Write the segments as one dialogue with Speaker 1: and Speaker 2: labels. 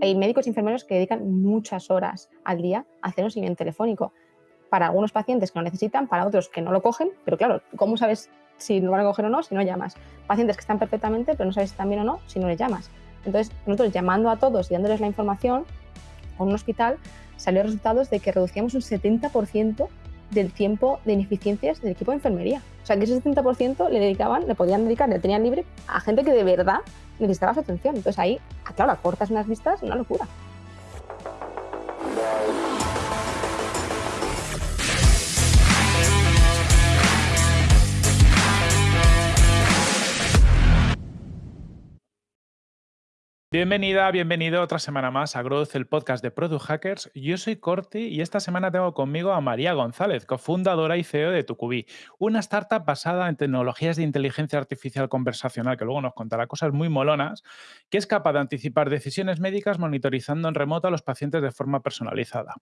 Speaker 1: Hay médicos y enfermeros que dedican muchas horas al día a hacer un seguimiento telefónico. Para algunos pacientes que lo necesitan, para otros que no lo cogen, pero claro, ¿cómo sabes si lo van a coger o no si no llamas? Pacientes que están perfectamente, pero no sabes si están bien o no si no les llamas. Entonces, nosotros llamando a todos y dándoles la información, con un hospital salió resultados de que reducíamos un 70% del tiempo de ineficiencias del equipo de enfermería. O sea, que ese 70% le dedicaban, le podían dedicar, le tenían libre a gente que de verdad necesitaba su atención. Entonces ahí, ah, claro, cortas unas vistas, una locura.
Speaker 2: Bienvenida, bienvenido otra semana más a Growth, el podcast de Product Hackers. Yo soy Corti y esta semana tengo conmigo a María González, cofundadora y CEO de Tucubi, una startup basada en tecnologías de inteligencia artificial conversacional, que luego nos contará cosas muy molonas, que es capaz de anticipar decisiones médicas monitorizando en remoto a los pacientes de forma personalizada.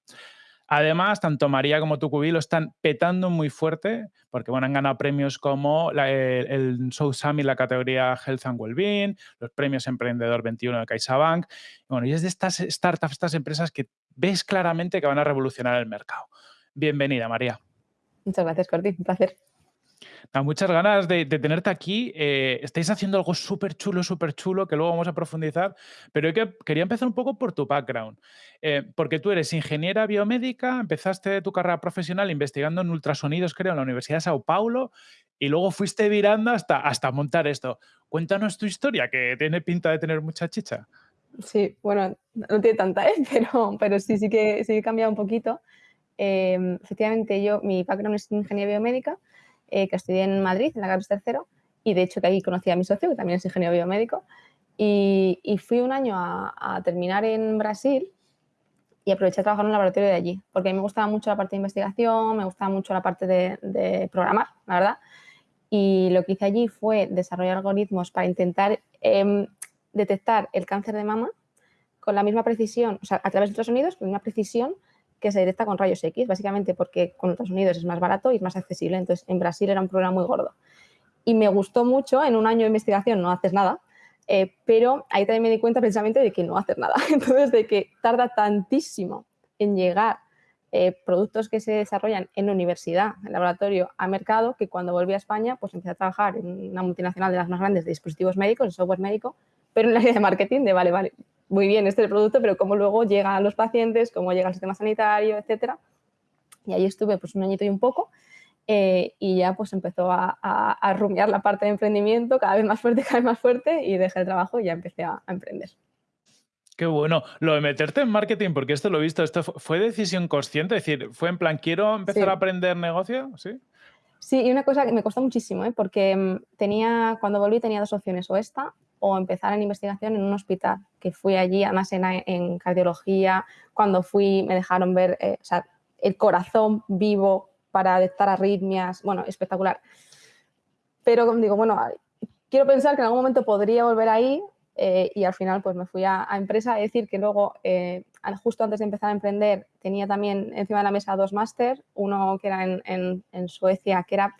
Speaker 2: Además, tanto María como Tucubi lo están petando muy fuerte porque bueno, han ganado premios como el, el South Summit, la categoría Health and Wellbeing, los premios Emprendedor 21 de CaixaBank. Bueno, y es de estas startups, estas empresas que ves claramente que van a revolucionar el mercado. Bienvenida, María.
Speaker 1: Muchas gracias, Corti. Un placer
Speaker 2: muchas ganas de, tenerte aquí. Eh, estáis haciendo algo súper chulo, súper chulo, que luego vamos a profundizar, pero quería empezar un poco por tu background, eh, porque tú eres ingeniera biomédica, empezaste tu carrera profesional investigando en ultrasonidos, creo, en la Universidad de Sao Paulo, y luego fuiste virando hasta, hasta montar esto. Cuéntanos tu historia, que tiene pinta de tener mucha chicha.
Speaker 1: Sí, bueno, no tiene tanta, ¿eh? pero, pero sí, sí que, sí que he cambiado un poquito. Em, efectivamente, yo, mi background es ingeniería biomédica, eh, que estudié en Madrid, en la Carlos III, y de hecho que ahí conocí a mi socio, que también es ingeniero biomédico, y, fui un año a, terminar en Brasil y aproveché a trabajar en un laboratorio de allí, porque a mí me gustaba mucho la parte de investigación, me gustaba mucho la parte de, programar, la verdad, y lo que hice allí fue desarrollar algoritmos para intentar em, detectar el cáncer de mama con la misma precisión, o sea, a través de ultrasonidos, con una precisión que se detecta con rayos X, básicamente porque con Estados Unidos es más barato y es más accesible. Entonces, en Brasil era un problema muy gordo. Y me gustó mucho, en un año de investigación no haces nada, eh, pero ahí también me di cuenta precisamente de que no haces nada. Entonces, de que tarda tantísimo en llegar eh, productos que se desarrollan en universidad, en laboratorio, a mercado, que cuando volví a España, pues empecé a trabajar en una multinacional de las más grandes de dispositivos médicos, de software médico, pero en la área de marketing de, vale, vale, muy bien este producto, pero cómo luego llega a los pacientes, cómo llega al sistema sanitario, etcétera. Y ahí estuve pues un añito y un poco eh, y ya pues empezó a, a, rumiar la parte de emprendimiento cada vez más fuerte, cada vez más fuerte y dejé el trabajo y ya empecé a, emprender.
Speaker 2: Qué bueno. Lo de meterte en marketing, porque esto lo he visto, ¿esto fue decisión consciente? Es decir, ¿fue en plan, quiero empezar a aprender negocio? ¿Sí?
Speaker 1: Sí, y una cosa que me costó muchísimo, ¿eh? porque mm, tenía, cuando volví tenía dos opciones, o esta o empezar en investigación en un hospital, que fui allí, además en, en cardiología, cuando fui me dejaron ver eh, el corazón vivo para detectar arritmias, bueno, espectacular. Pero digo, bueno, quiero pensar que en algún momento podría volver ahí eh, y al final pues me fui a, empresa. Es decir, que luego, eh, justo antes de empezar a emprender, tenía también encima de la mesa dos máster, uno que era en, Suecia, que era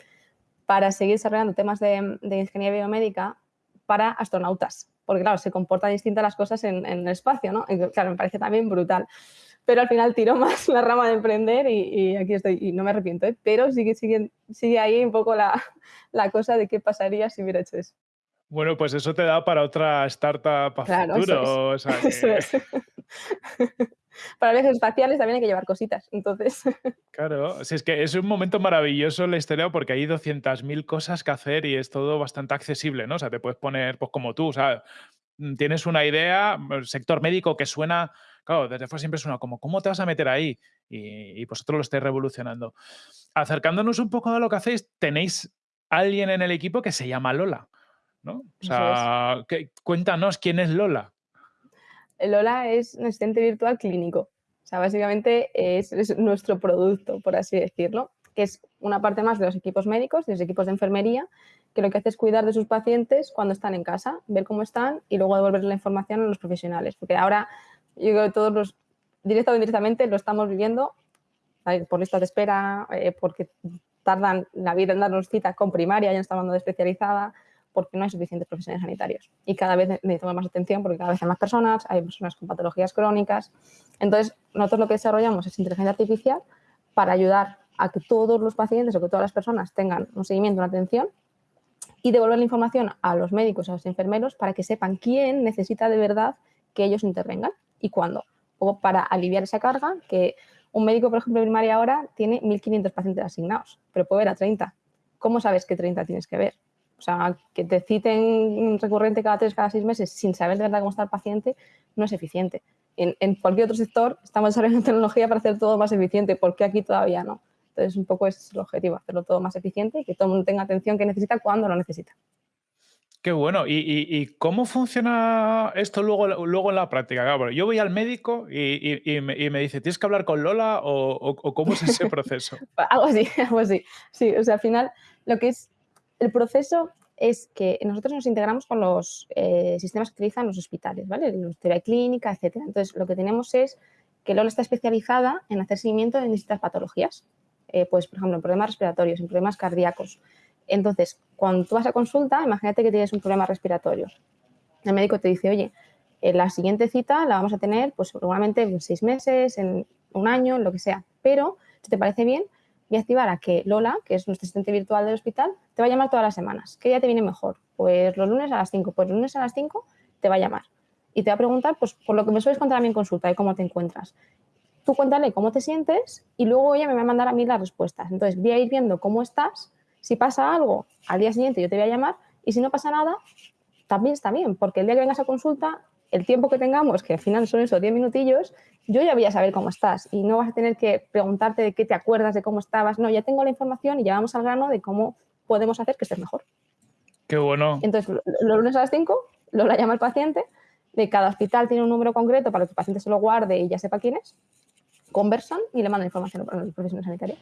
Speaker 1: para seguir desarrollando temas de ingeniería biomédica para astronautas, porque claro, se comportan distintas las cosas en, el espacio, ¿no? Y, claro, me parece también brutal. Pero al final tiró más la rama de emprender y, aquí estoy, y no me arrepiento, ¿eh? pero sigue, sigue, sigue ahí un poco la, la cosa de qué pasaría si hubiera hecho eso.
Speaker 2: Bueno, pues eso te da para otra startup a claro, futuro. Eso es.
Speaker 1: para viajes espaciales también hay que llevar cositas, entonces...
Speaker 2: Claro, si es que es un momento maravilloso la historia porque hay 200.000 cosas que hacer y es todo bastante accesible, ¿no? O sea, te puedes poner, pues como tú, o sea, mm, tienes una idea, el sector médico que suena, claro, desde fuera siempre suena como, ¿cómo te vas a meter ahí? Y, y vosotros lo estáis revolucionando. Acercándonos un poco a lo que hacéis, tenéis alguien en el equipo que se llama Lola, ¿no? O sea, cuéntanos quién es Lola.
Speaker 1: Lola es un asistente virtual clínico. O sea, básicamente es, nuestro producto, por así decirlo, que es una parte más de los equipos médicos, de los equipos de enfermería, que lo que hace es cuidar de sus pacientes cuando están en casa, ver cómo están y luego devolver la información a los profesionales. Porque ahora, yo creo que todos los, directo o indirectamente, lo estamos viviendo por listas de espera, eh, porque tardan la vida en darnos cita con primaria, ya no estamos hablando de especializada, porque no hay suficientes profesionales sanitarios. Y cada vez necesitamos más atención porque cada vez hay más personas, hay personas con patologías crónicas. Entonces, nosotros lo que desarrollamos es inteligencia artificial para ayudar a que todos los pacientes o que todas las personas tengan un seguimiento, una atención y devolver la información a los médicos, a los enfermeros, para que sepan quién necesita de verdad que ellos intervengan y cuándo. O para aliviar esa carga, que un médico, por ejemplo, primaria ahora tiene 1.500 pacientes asignados, pero puede ver a 30. ¿Cómo sabes qué 30 tienes que ver? O sea, que te citen recurrente cada tres, cada seis meses sin saber de verdad cómo está el paciente no es eficiente. En, en cualquier otro sector estamos desarrollando tecnología para hacer todo más eficiente, ¿por qué aquí todavía no? Entonces, un poco ese es el objetivo, hacerlo todo más eficiente y que todo el mundo tenga atención que necesita cuando lo necesita.
Speaker 2: Qué bueno. ¿Y, cómo funciona esto luego, luego en la práctica? yo voy al médico y, me, dice, ¿tienes que hablar con Lola o, cómo es ese proceso?
Speaker 1: algo así, algo así. Sí, o sea, al final lo que es el proceso es que nosotros nos integramos con los eh, sistemas que utilizan los hospitales, ¿vale? La teoría clínica, etcétera. Entonces, lo que tenemos es que Lola está especializada en hacer seguimiento de distintas patologías. Eh, pues, por ejemplo, en problemas respiratorios, en problemas cardíacos. Entonces, cuando tú vas a consulta, imagínate que tienes un problema respiratorio. El médico te dice, oye, en la siguiente cita la vamos a tener, pues seguramente en seis meses, en un año, en lo que sea. Pero, si te parece bien, voy a activar a que Lola, que es nuestra asistente virtual del hospital, te va a llamar todas las semanas. ¿Qué día te viene mejor? Pues los lunes a las 5. Pues los lunes a las 5 te va a llamar. Y te va a preguntar, pues, por lo que me sueles contar a mí en consulta, de cómo te encuentras tú cuéntale cómo te sientes y luego ella me va a mandar a mí las respuestas. Entonces voy a ir viendo cómo estás. Si pasa algo, al día siguiente yo te voy a llamar y si no pasa nada, también está bien, porque el día que vengas a consulta, el tiempo que tengamos, que al final son esos 10 minutillos, yo ya voy a saber cómo estás y no vas a tener que preguntarte de qué te acuerdas, de cómo estabas. No, ya tengo la información y ya vamos al grano de cómo podemos hacer que estés mejor.
Speaker 2: Qué bueno.
Speaker 1: Entonces, los lunes a las 5, lo la llama el paciente, de cada hospital tiene un número concreto para que el paciente se lo guarde y ya sepa quién es conversan y le mandan información a los profesionales sanitarios.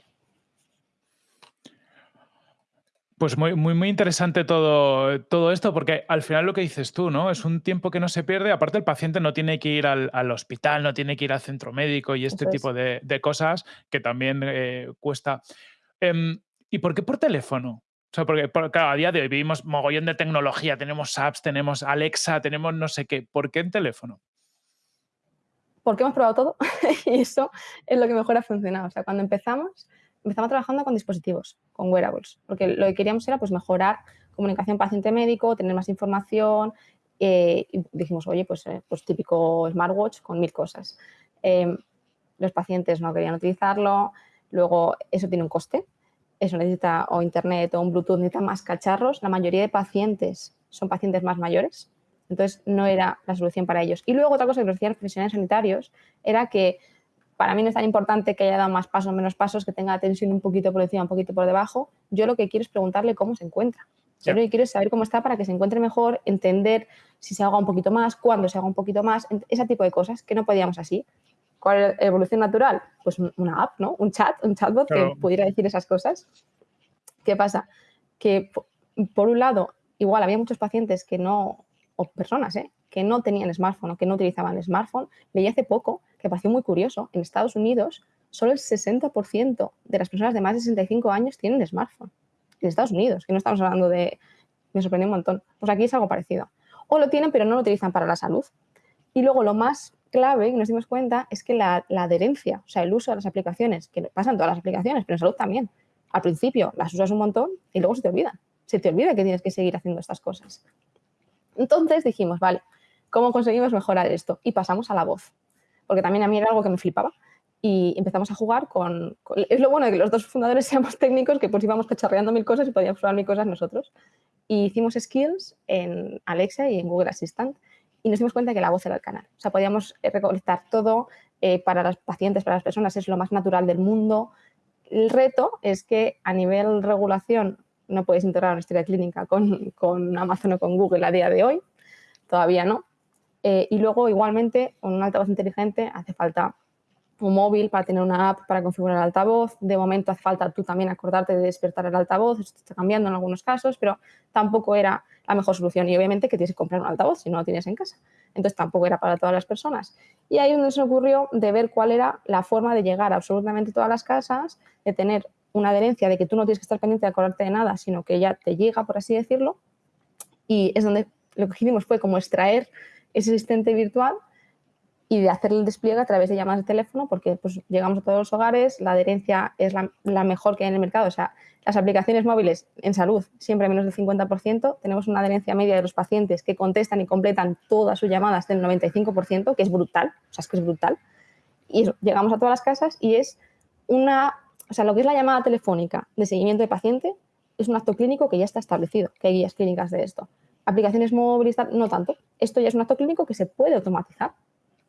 Speaker 2: Pues muy, muy, muy interesante todo, todo esto, porque al final lo que dices tú, ¿no? Es un tiempo que no se pierde. Aparte, el paciente no tiene que ir al, hospital, no tiene que ir al centro médico y este tipo de, cosas que también eh, cuesta. Em, ¿Y por qué por teléfono? O sea, porque claro, a día de hoy vivimos mogollón de tecnología, tenemos apps, tenemos Alexa, tenemos no sé qué. ¿Por qué en teléfono?
Speaker 1: porque hemos probado todo y eso es lo que mejor ha funcionado. O sea, cuando empezamos, empezamos trabajando con dispositivos, con wearables, porque lo que queríamos era pues, mejorar comunicación paciente-médico, tener más información. Eh, y dijimos, oye, pues, eh, pues típico smartwatch con mil cosas. Em, los pacientes no querían utilizarlo, luego eso tiene un coste, eso necesita o internet o un Bluetooth, necesita más cacharros. La mayoría de pacientes son pacientes más mayores, entonces, no era la solución para ellos. Y luego otra cosa que nos decían profesionales sanitarios era que para mí no es tan importante que haya dado más pasos o menos pasos, que tenga tensión un poquito por encima, un poquito por debajo. Yo lo que quiero es preguntarle cómo se encuentra. Yo lo que quiero es saber cómo está para que se encuentre mejor, entender si se haga un poquito más, cuándo se haga un poquito más, ese tipo de cosas que no podíamos así. ¿Cuál es la evolución natural? Pues una app, ¿no? Un chat, un chatbot que pudiera decir esas cosas. ¿Qué pasa? Que por un lado, igual había muchos pacientes que no, o personas ¿eh? que no tenían smartphone o que no utilizaban smartphone, leí hace poco, que pareció muy curioso, en Estados Unidos solo el 60% de las personas de más de 65 años tienen smartphone. En Estados Unidos, que no estamos hablando de... Me sorprendió un montón. Pues aquí es algo parecido. O lo tienen, pero no lo utilizan para la salud. Y luego lo más clave que nos dimos cuenta es que la, la adherencia, o sea, el uso de las aplicaciones, que pasan todas las aplicaciones, pero en salud también. Al principio las usas un montón y luego se te olvida. Se te olvida que tienes que seguir haciendo estas cosas. Entonces dijimos, vale, ¿cómo conseguimos mejorar esto? Y pasamos a la voz, porque también a mí era algo que me flipaba. Y empezamos a jugar con, Es lo bueno de que los dos fundadores seamos técnicos, que pues íbamos cacharreando mil cosas y podíamos probar mil cosas nosotros. Y hicimos skills en Alexa y en Google Assistant y nos dimos cuenta que la voz era el canal. O sea, podíamos eh, recolectar todo eh, para los pacientes, para las personas, es lo más natural del mundo. El reto es que a nivel regulación no puedes integrar una historia clínica con, con, Amazon o con Google a día de hoy, todavía no. Eh, y luego, igualmente, con un altavoz inteligente hace falta un móvil para tener una app para configurar el altavoz. De momento hace falta tú también acordarte de despertar el altavoz, esto está cambiando en algunos casos, pero tampoco era la mejor solución. Y obviamente que tienes que comprar un altavoz si no lo tienes en casa. Entonces tampoco era para todas las personas. Y ahí es donde se ocurrió de ver cuál era la forma de llegar a absolutamente todas las casas, de tener una adherencia de que tú no tienes que estar pendiente de acordarte de nada, sino que ya te llega, por así decirlo, Y es donde lo que hicimos fue como extraer ese asistente virtual y de hacer el despliegue a través de llamadas de teléfono, porque pues, llegamos a todos los hogares, la adherencia es la, mejor que hay en el mercado. O sea, las aplicaciones móviles en salud, siempre menos del 50%, tenemos una adherencia media de los pacientes que contestan y completan todas sus llamadas del 95%, que es brutal, o sea, es que es brutal. Y llegamos a todas las casas y es una, o sea, lo que es la llamada telefónica de seguimiento de paciente es un acto clínico que ya está establecido, que hay guías clínicas de esto. Aplicaciones móviles, no tanto. Esto ya es un acto clínico que se puede automatizar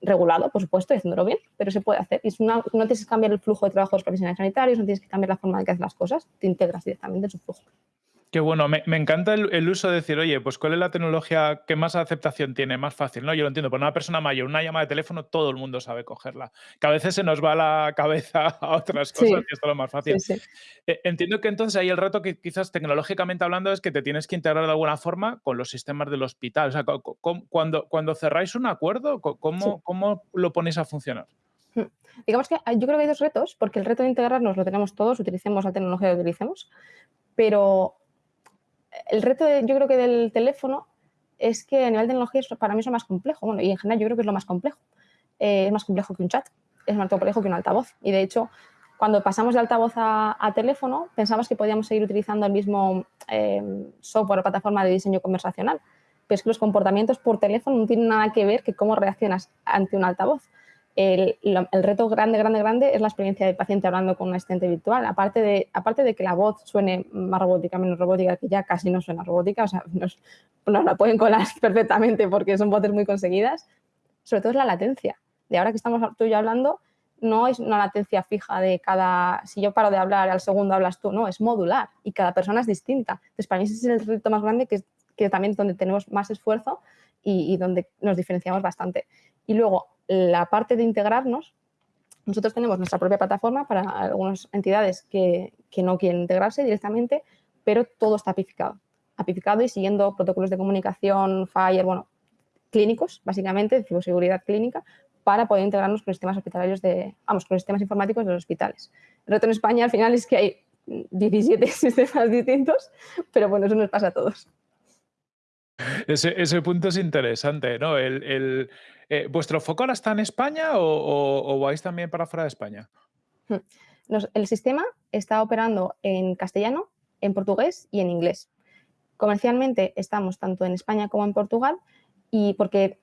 Speaker 1: regulado, por supuesto, y haciéndolo bien, pero se puede hacer. Y no tienes que cambiar el flujo de trabajo de los profesionales sanitarios, no tienes que cambiar la forma de que haces las cosas, te integras directamente en su flujo.
Speaker 2: Qué bueno, me, encanta el, uso de decir, oye, pues cuál es la tecnología que más aceptación tiene, más fácil, ¿no? Yo lo entiendo, por una persona mayor, una llamada de teléfono, todo el mundo sabe cogerla. Que a veces se nos va la cabeza a otras cosas y esto es lo más fácil. Eh, entiendo que entonces ahí el reto que quizás tecnológicamente hablando es que te tienes que integrar de alguna forma con los sistemas del hospital. O sea, cuando, cuando cerráis un acuerdo, ¿cómo, ¿cómo lo ponéis a funcionar?
Speaker 1: Hmm. Digamos que yo creo que hay dos retos, porque el reto de integrarnos lo tenemos todos, utilicemos la tecnología que utilicemos, pero el reto, yo creo que del teléfono es que a nivel de tecnología para mí es lo más complejo. Bueno, y en general yo creo que es lo más complejo. Eh, es más complejo que un chat, es más complejo que un altavoz. Y de hecho, cuando pasamos de altavoz a, teléfono, pensamos que podíamos seguir utilizando el mismo eh, software o plataforma de diseño conversacional. Pero es que los comportamientos por teléfono no tienen nada que ver que cómo reaccionas ante un altavoz el, reto grande, grande, grande es la experiencia del paciente hablando con un asistente virtual. Aparte de, aparte de que la voz suene más robótica, menos robótica, que ya casi no suena robótica, o sea, nos, la pueden colar perfectamente porque son voces muy conseguidas, sobre todo es la latencia. De ahora que estamos tú y yo hablando, no es una latencia fija de cada, si yo paro de hablar, al segundo hablas tú, no, es modular y cada persona es distinta. Entonces, para mí ese es el reto más grande, que, que también es donde tenemos más esfuerzo y, y donde nos diferenciamos bastante. Y luego, la parte de integrarnos, nosotros tenemos nuestra propia plataforma para algunas entidades que, no quieren integrarse directamente, pero todo está apificado. Apificado y siguiendo protocolos de comunicación, FIRE, bueno, clínicos, básicamente, de ciberseguridad clínica, para poder integrarnos con sistemas hospitalarios de, vamos, con sistemas informáticos de los hospitales. El reto en España al final es que hay 17 sistemas distintos, pero bueno, eso nos pasa a todos.
Speaker 2: Ese, punto es interesante, ¿no? El, eh, ¿Vuestro foco ahora está en España o, vais también para fuera de España?
Speaker 1: Hmm. el sistema está operando en castellano, en portugués y en inglés. Comercialmente estamos tanto en España como en Portugal y porque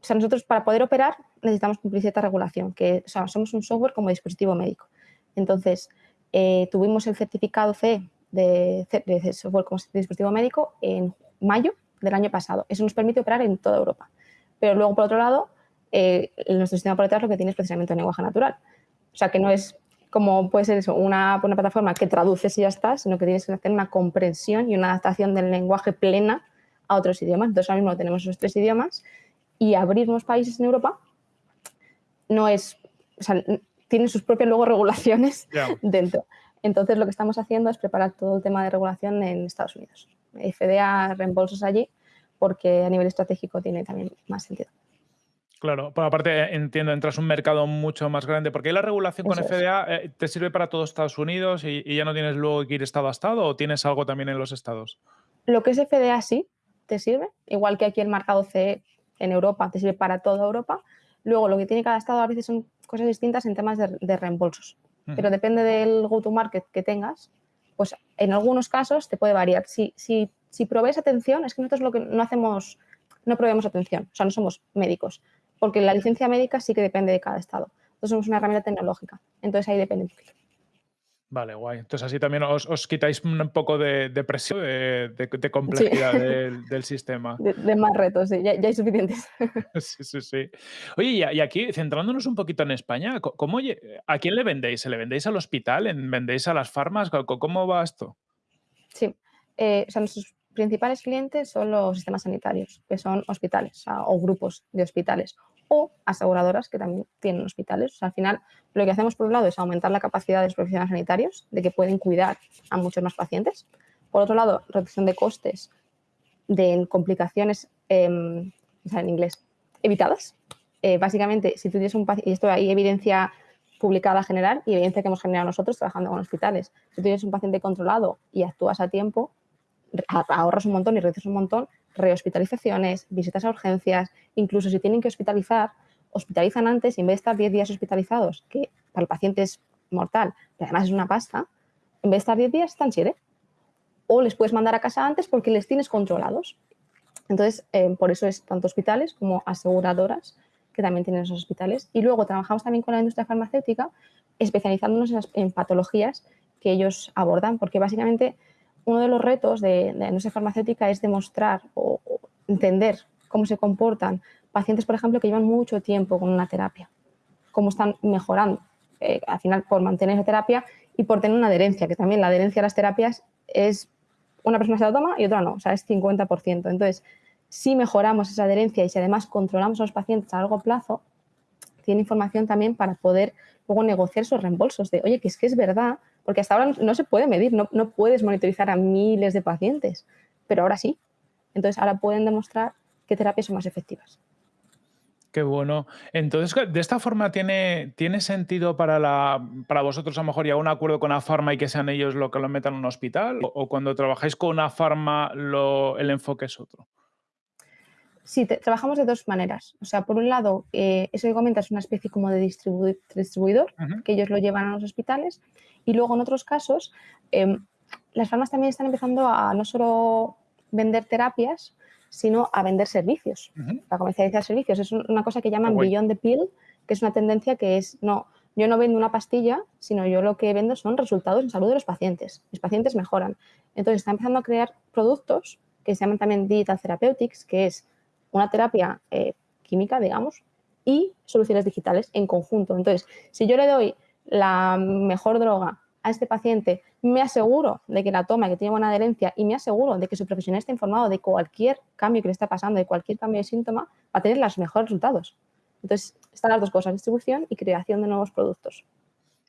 Speaker 1: o sea, nosotros para poder operar necesitamos cumplir cierta regulación, que somos un software como dispositivo médico. Entonces, eh, tuvimos el certificado C de, de, software como dispositivo médico en mayo del año pasado. Eso nos permite operar en toda Europa. Pero luego, por otro lado, eh, nuestro sistema por detrás lo que tiene es precisamente un lenguaje natural. O sea, que no es como puede ser eso, una, una plataforma que traduces y ya está, sino que tienes que hacer una comprensión y una adaptación del lenguaje plena a otros idiomas. Entonces, ahora mismo tenemos esos tres idiomas y abrir nuevos países en Europa no es, o sea, tienen sus propias luego regulaciones dentro. Entonces, lo que estamos haciendo es preparar todo el tema de regulación en Estados Unidos. FDA reembolsos allí porque a nivel estratégico tiene también más sentido.
Speaker 2: Claro, por aparte entiendo, entras en un mercado mucho más grande, porque la regulación con FDA eh, te sirve para todos Estados Unidos y, ya no tienes luego que ir estado a estado o tienes algo también en los estados.
Speaker 1: Lo que es FDA sí te sirve, igual que aquí el mercado CE en Europa te sirve para toda Europa. Luego lo que tiene cada estado a veces son cosas distintas en temas de, reembolsos, pero depende del go-to-market que tengas, pues en algunos casos te puede variar. Si, si, si provees atención, es que nosotros lo que no hacemos, no proveemos atención, o sea, no somos médicos, porque la licencia médica sí que depende de cada estado. Entonces somos una herramienta tecnológica, entonces ahí depende un poquito.
Speaker 2: Vale, guay. Entonces así también os, quitáis un poco de, presión, de, complejidad del, sistema.
Speaker 1: De, más retos, sí, ya, hay suficientes.
Speaker 2: sí, sí, sí. Oye, y, aquí, centrándonos un poquito en España, ¿cómo, ¿a quién le vendéis? ¿Se le vendéis al hospital? ¿Vendéis a las farmas? ¿Cómo va esto?
Speaker 1: Sí, eh, o sea, nuestros principales clientes son los sistemas sanitarios, que son hospitales o grupos de hospitales o aseguradoras que también tienen hospitales. al final, lo que hacemos por un lado es aumentar la capacidad de los profesionales sanitarios, de que pueden cuidar a muchos más pacientes. Por otro lado, reducción de costes de complicaciones, em, en inglés, evitadas. Eh, básicamente, si tú tienes un paciente, y esto hay evidencia publicada general y evidencia que hemos generado nosotros trabajando con hospitales. Si tú tienes un paciente controlado y actúas a tiempo, ahorras un montón y reduces un montón rehospitalizaciones, visitas a urgencias, incluso si tienen que hospitalizar, hospitalizan antes y en vez de estar 10 días hospitalizados, que para el paciente es mortal, pero además es una pasta, en vez de estar 10 días están 7. O les puedes mandar a casa antes porque les tienes controlados. Entonces, eh, por eso es tanto hospitales como aseguradoras que también tienen esos hospitales. Y luego trabajamos también con la industria farmacéutica, especializándonos en, patologías que ellos abordan, porque básicamente uno de los retos de, la industria farmacéutica es demostrar o, entender cómo se comportan pacientes, por ejemplo, que llevan mucho tiempo con una terapia, cómo están mejorando, eh, al final por mantener esa terapia y por tener una adherencia, que también la adherencia a las terapias es una persona se la toma y otra no, o sea, es 50%. Entonces, si mejoramos esa adherencia y si además controlamos a los pacientes a largo plazo, tiene información también para poder luego negociar esos reembolsos de, oye, que es que es verdad, porque hasta ahora no se puede medir, no, no puedes monitorizar a miles de pacientes, pero ahora sí. Entonces, ahora pueden demostrar qué terapias son más efectivas.
Speaker 2: Qué bueno. Entonces, de esta forma tiene, tiene sentido para, la, para vosotros a lo mejor ya un acuerdo con la farma y que sean ellos los que lo metan en un hospital, o, cuando trabajáis con una farma el enfoque es otro.
Speaker 1: Sí, trabajamos de dos maneras. O sea, por un lado, eh, eso que comentas es una especie como de distribuidor, que ellos lo llevan a los hospitales. Y luego, en otros casos, em, las farmas también están empezando a no solo vender terapias, sino a vender servicios, a comercializar servicios. Es una cosa que llaman Beyond the Pill, que es una tendencia que es, no, yo no vendo una pastilla, sino yo lo que vendo son resultados en salud de los pacientes. Mis pacientes mejoran. Entonces, están empezando a crear productos que se llaman también Digital Therapeutics, que es una terapia eh, química, digamos, y soluciones digitales en conjunto. Entonces, si yo le doy la mejor droga a este paciente, me aseguro de que la toma, que tiene buena adherencia y me aseguro de que su profesional está informado de cualquier cambio que le está pasando, de cualquier cambio de síntoma, va a tener los mejores resultados. Entonces, están las dos cosas, distribución y creación de nuevos productos.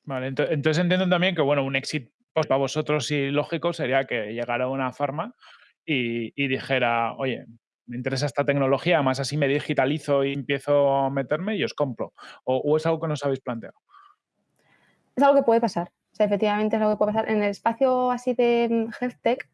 Speaker 2: Vale, entonces entiendo también que, bueno, un éxito para vosotros y lógico sería que llegara una farma y, y dijera, oye, me interesa esta tecnología, más así me digitalizo y empiezo a meterme y os compro. ¿O, es algo que no os habéis planteado?
Speaker 1: Es algo que puede pasar. O sea, efectivamente es algo que puede pasar. En el espacio así de mm, health tech,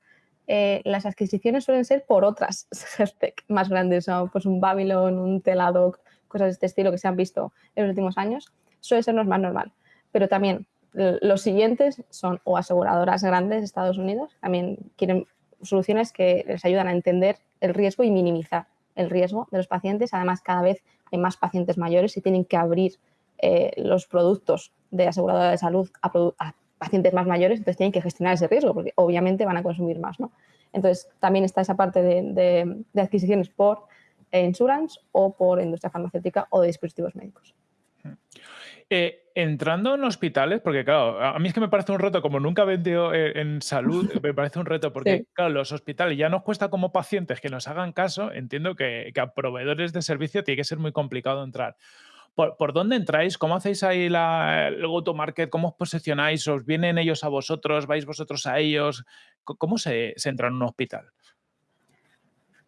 Speaker 1: eh, las adquisiciones suelen ser por otras health tech más grandes, ¿no? pues un Babylon, un Teladoc, cosas de este estilo que se han visto en los últimos años, suele ser más normal. Pero también los siguientes son o aseguradoras grandes de Estados Unidos, también quieren soluciones que les ayudan a entender el riesgo y minimizar el riesgo de los pacientes. Además, cada vez hay más pacientes mayores y tienen que abrir eh, los productos de aseguradora de salud a, pacientes más mayores, entonces tienen que gestionar ese riesgo porque obviamente van a consumir más. ¿no? Entonces, también está esa parte de, de adquisiciones por insurance o por industria farmacéutica o de dispositivos médicos.
Speaker 2: Eh, entrando en hospitales, porque claro, a mí es que me parece un reto, como nunca he vendido eh, en salud, me parece un reto, porque claro, los hospitales ya nos cuesta como pacientes que nos hagan caso, entiendo que, a proveedores de servicio tiene que ser muy complicado entrar. ¿Por, dónde entráis? ¿Cómo hacéis ahí la, el go-to-market? ¿Cómo os posicionáis? ¿Os vienen ellos a vosotros? ¿Vais vosotros a ellos? ¿Cómo se, se entra en un hospital?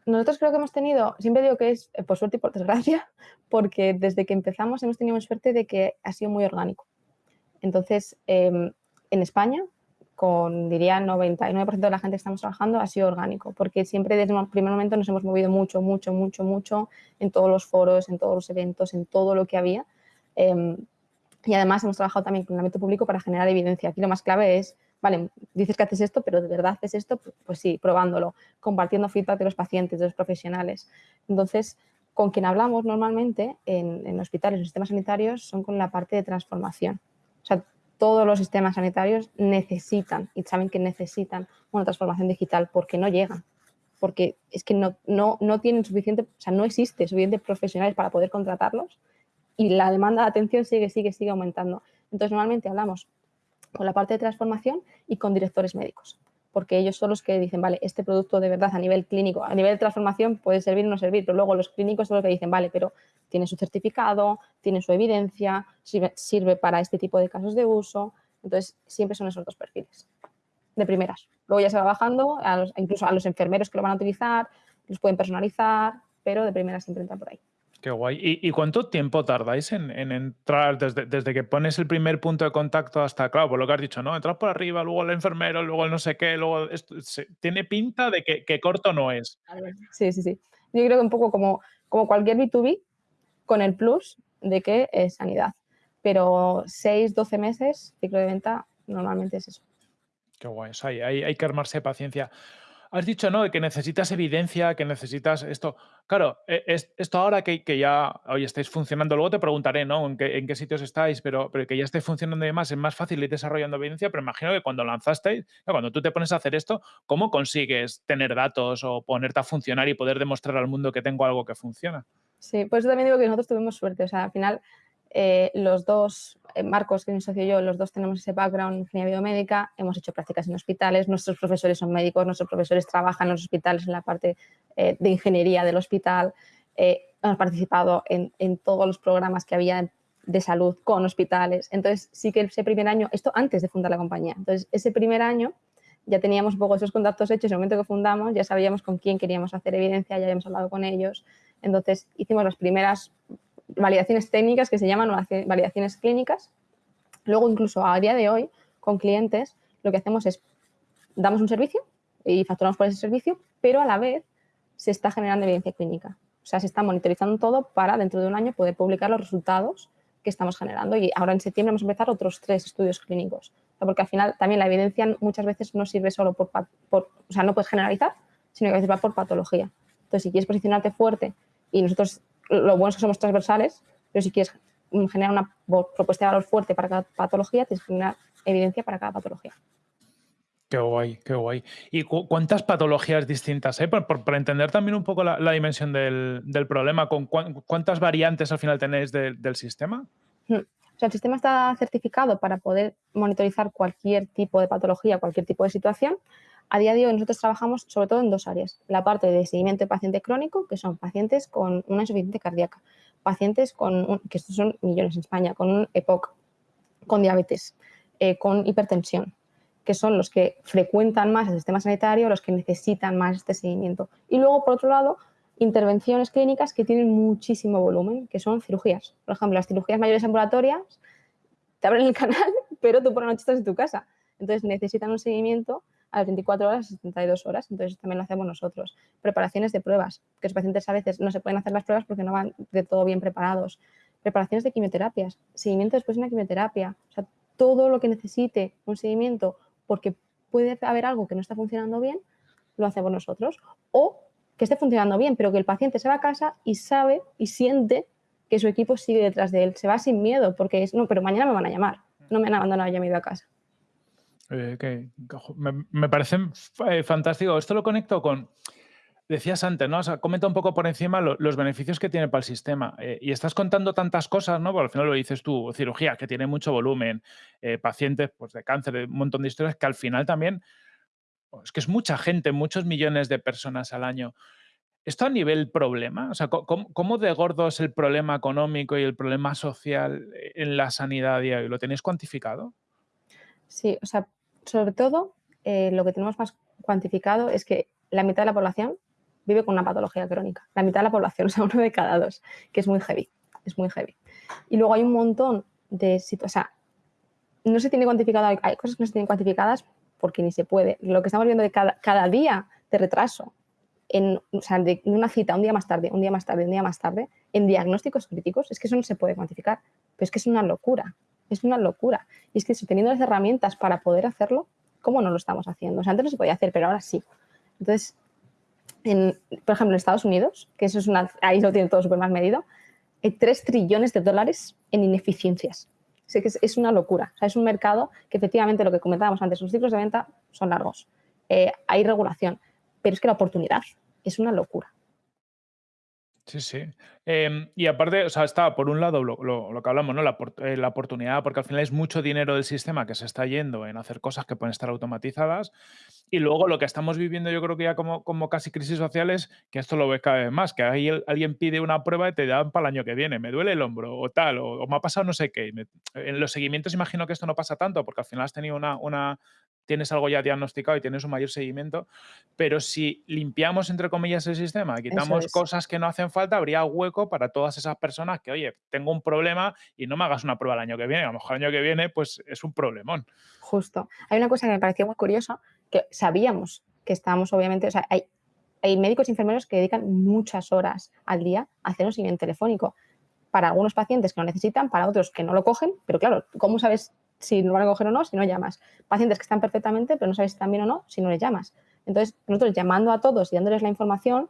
Speaker 1: Nosotros creo que hemos tenido, siempre digo que es eh, por suerte y por desgracia, porque desde que empezamos hemos tenido suerte de que ha sido muy orgánico. Entonces, em, en España, con diría 99% de la gente que estamos trabajando, ha sido orgánico, porque siempre desde el primer momento nos hemos movido mucho, mucho, mucho, mucho en todos los foros, en todos los eventos, en todo lo que había. Em, y además hemos trabajado también con el ámbito público para generar evidencia. Aquí lo más clave es vale, dices que haces esto, pero de verdad haces esto, pues sí, probándolo, compartiendo feedback de los pacientes, de los profesionales. Entonces, con quien hablamos normalmente en, hospitales, en sistemas sanitarios, son con la parte de transformación. O sea, todos los sistemas sanitarios necesitan y saben que necesitan una transformación digital porque no llegan, porque es que no, no, no tienen suficiente, o sea, no existe suficiente profesionales para poder contratarlos y la demanda de atención sigue, sigue, sigue aumentando. Entonces, normalmente hablamos con la parte de transformación y con directores médicos, porque ellos son los que dicen, vale, este producto de verdad a nivel clínico, a nivel de transformación puede servir o no servir, pero luego los clínicos son los que dicen, vale, pero tiene su certificado, tiene su evidencia, sirve, para este tipo de casos de uso, entonces siempre son esos dos perfiles, de primeras. Luego ya se va bajando, incluso a los enfermeros que lo van a utilizar, los pueden personalizar, pero de primeras siempre entran por ahí.
Speaker 2: Qué guay. ¿Y, y cuánto tiempo tardáis en, en entrar desde, desde que pones el primer punto de contacto hasta, claro, por lo que has dicho, ¿no? Entras por arriba, luego el enfermero, luego el no sé qué, luego esto, se- tiene pinta de que, que corto no es.
Speaker 1: Sí, sí, sí. Yo creo que un poco como, como cualquier B2B, con el plus de que es sanidad. Pero 6 12 meses, ciclo de venta, normalmente es eso.
Speaker 2: Qué guay. O sea, hay, hay- hay que armarse de paciencia. Has dicho, ¿no? De que necesitas evidencia, que necesitas esto. Claro, e- es- esto ahora que, ya hoy estáis funcionando, luego te preguntaré, ¿no? En qué, sitios estáis, pero, pero que ya esté funcionando y demás, es más fácil ir desarrollando evidencia, pero imagino que cuando lanzasteis, cuando tú te pones a hacer esto, ¿cómo consigues tener datos o ponerte a funcionar y poder demostrar al mundo que tengo algo que funciona?
Speaker 1: Sí, por eso también digo que nosotros tuvimos suerte. O sea, al final, eh, los dos, eh, Marcos, que es mi socio yo, los dos tenemos ese background en ingeniería biomédica, hemos hecho prácticas en hospitales, nuestros profesores son médicos, nuestros profesores trabajan en los hospitales en la parte eh, de ingeniería del hospital, hemos participado en, en todos los programas que había de salud con hospitales. Entonces, sí que ese primer año, esto antes de fundar la compañía, entonces ese primer año ya teníamos un poco esos contactos hechos, en el momento que fundamos ya sabíamos con quién queríamos hacer evidencia, ya habíamos hablado con ellos, entonces hicimos las primeras validaciones técnicas que se llaman validaci- validaciones clínicas. Luego, incluso a día de hoy, con clientes, lo que hacemos es damos un servicio y facturamos por ese servicio, pero a la vez se está generando evidencia clínica. O sea, se está monitorizando todo para dentro de un año poder publicar los resultados que estamos generando. Y ahora en septiembre vamos a empezar otros tres estudios clínicos. Porque al final también la evidencia muchas veces no sirve solo por, por- o sea, no puedes generalizar, sino que a veces va por patología. Entonces, si quieres posicionarte fuerte y nosotros lo bueno es que somos transversales, pero si quieres mm, generar una propuesta de valor fuerte para cada patología, tienes que generar evidencia para cada patología.
Speaker 2: Qué guay, qué guay. ¿Y cu- cuántas patologías distintas hay? Por, por- para entender también un poco la, la dimensión del, del problema, ¿con cuán- ¿cuántas variantes al final tenéis del del sistema?
Speaker 1: Mm. O sea, el sistema está certificado para poder monitorizar cualquier tipo de patología, cualquier tipo de situación. A día de hoy nosotros trabajamos sobre todo en dos áreas. La parte de seguimiento de paciente crónico, que son pacientes con una insuficiencia cardíaca, pacientes con, un- que estos son millones en España, con un EPOC, con diabetes, eh, con hipertensión, que son los que frecuentan más el sistema sanitario, los que necesitan más este seguimiento. Y luego, por otro lado, intervenciones clínicas que tienen muchísimo volumen, que son cirugías. Por ejemplo, las cirugías mayores ambulatorias te abren el canal, pero tú por la noche estás en tu casa. Entonces necesitan un seguimiento a las 24 horas, 72 horas. Entonces también lo hacemos nosotros. Preparaciones de pruebas, que los pacientes a veces no se pueden hacer las pruebas porque no van de todo bien preparados. Preparaciones de quimioterapias, seguimiento después de una quimioterapia. O sea, todo lo que necesite un seguimiento porque puede haber algo que no está funcionando bien, lo hacemos nosotros. O que esté funcionando bien, pero que el paciente se va a casa y sabe y siente que su equipo sigue detrás de él. Se va sin miedo porque es, no, pero mañana me van a llamar. No me han abandonado, ya me he ido a casa.
Speaker 2: Eh, me, me parece f- eh, fantástico. Esto lo conecto con, decías antes, ¿no? Comenta un poco por encima lo- los beneficios que tiene para el sistema. Eh, y estás contando tantas cosas, ¿no? Porque al final lo dices tú, cirugía, que tiene mucho volumen, eh, pacientes pues, de cáncer, un montón de historias, que al final también, oh, es que es mucha gente, muchos millones de personas al año. ¿Esto a nivel problema? O sea, ¿cómo, de gordo es el problema económico y el problema social en la sanidad a día de hoy? ¿Lo tenéis cuantificado?
Speaker 1: Sí, o sea, sobre todo eh, lo que tenemos más cuantificado es que la mitad de la población vive con una patología crónica. La mitad de la población, o sea, uno de cada dos, que es muy heavy, es muy heavy. Y luego hay un montón de situaciones, o sea, no se tiene cuantificado, hay, cosas que no se tienen cuantificadas porque ni se puede. Lo que estamos viendo de cada, cada día de retraso, en, o sea, de una cita, un día más tarde, un día más tarde, un día más tarde, en diagnósticos críticos, es que eso no se puede cuantificar, pero es que es una locura, es una locura. Y es que eso, teniendo las herramientas para poder hacerlo, ¿cómo no lo estamos haciendo? O sea, antes no se podía hacer, pero ahora sí. Entonces, en, por ejemplo, en Estados Unidos, que eso es una, ahí lo tienen todo súper más medido, hay 3 trillones de dólares en ineficiencias. Sé que es, es una locura. O sea, es un mercado que efectivamente lo que comentábamos antes, los ciclos de venta son largos. Eh, hay regulación, pero es que la oportunidad es una locura.
Speaker 2: Sí, sí. Em, y aparte, o sea, está por un lado lo, lo- lo que hablamos, ¿no? La, eh, la oportunidad, porque al final es mucho dinero del sistema que se está yendo en hacer cosas que pueden estar automatizadas. Y luego lo que estamos viviendo, yo creo que ya como, como casi crisis sociales, que esto lo ves cada vez más, que ahí el- alguien pide una prueba y te dan para el año que viene, me duele el hombro o tal, o, o me ha pasado no sé qué. me- en los seguimientos imagino que esto no pasa tanto, porque al final has tenido una, una tienes algo ya diagnosticado y tienes un mayor seguimiento, pero si limpiamos, entre comillas, el sistema, quitamos cosas que no hacen falta, habría hueco para todas esas personas que, oye, tengo un problema y no me hagas una prueba el año que viene, a lo mejor el año que viene, pues es un problemón.
Speaker 1: Justo. Hay una cosa que me pareció muy curiosa, que sabíamos que estábamos, obviamente, o sea, hay, hay médicos y enfermeros que dedican muchas horas al día a hacer un seguimiento telefónico para algunos pacientes que lo necesitan, para otros que no lo cogen, pero claro, ¿cómo sabes si lo van a coger o no si no llamas? Pacientes que están perfectamente, pero no sabes si están bien o no si no les llamas. Entonces, nosotros llamando a todos y dándoles la información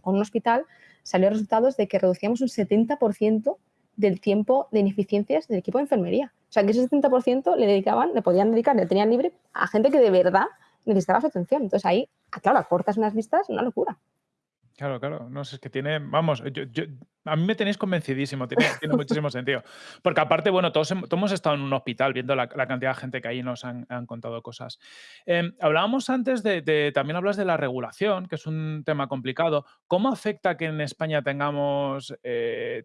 Speaker 1: con un hospital, salió resultados de que reducíamos un 70% del tiempo de ineficiencias del equipo de enfermería. O sea, que ese 70% le dedicaban, le podían dedicar, le tenían libre a gente que de verdad necesitaba su atención. Entonces ahí, ah, claro, cortas unas vistas, una locura.
Speaker 2: Claro, claro. No sé, es que tiene, vamos, a mí me tenéis convencidísimo, tiene, muchísimo sentido. Porque aparte, bueno, todos, hemos estado en un hospital viendo la, cantidad de gente que ahí nos han, contado cosas. Em, hablábamos antes de, también hablas de la regulación, que es un tema complicado. ¿Cómo afecta que en España tengamos eh,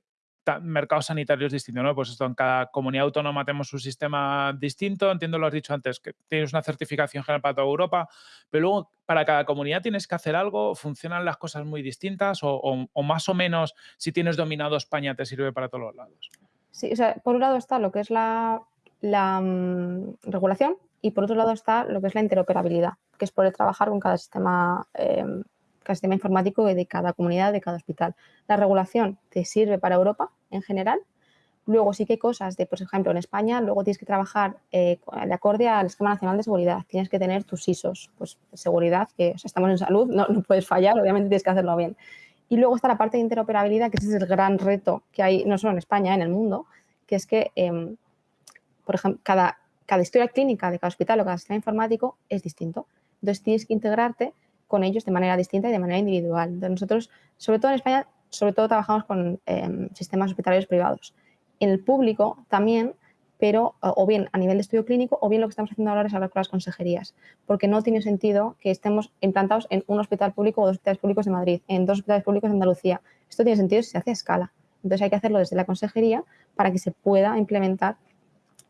Speaker 2: mercados sanitarios distintos, ¿no? Pues esto, en cada comunidad autónoma tenemos un sistema distinto, entiendo lo has dicho antes, que tienes una certificación general para toda Europa, pero luego para cada comunidad tienes que hacer algo, funcionan las cosas muy distintas o, más o menos si tienes dominado España te sirve para todos los lados.
Speaker 1: Sí, o sea, por un lado está lo que es la, mm, regulación y por otro lado está lo que es la interoperabilidad, que es poder trabajar con cada sistema em, cada sistema informático de cada comunidad, de cada hospital. La regulación te sirve para Europa en general. Luego sí que hay cosas de, por ejemplo, en España, luego tienes que trabajar eh, de acorde al Esquema Nacional de Seguridad. Tienes que tener tus ISOs, pues seguridad, que estamos en salud, no, puedes fallar, obviamente tienes que hacerlo bien. Y luego está la parte de interoperabilidad, que ese es el gran reto que hay, no solo en España, en el mundo, que es que, em, por ejemplo, cada, cada historia clínica de cada hospital o cada sistema informático es distinto. Entonces tienes que integrarte con ellos de manera distinta y de manera individual. Entonces, nosotros, sobre todo en España, sobre todo trabajamos con em, sistemas hospitalarios privados. En el público también, pero o bien a nivel de estudio clínico o bien lo que estamos haciendo ahora es hablar con las consejerías, porque no tiene sentido que estemos implantados en un hospital público o dos hospitales públicos de Madrid, en dos hospitales públicos de Andalucía. Esto tiene sentido si se hace a escala. Entonces hay que hacerlo desde la consejería para que se pueda implementar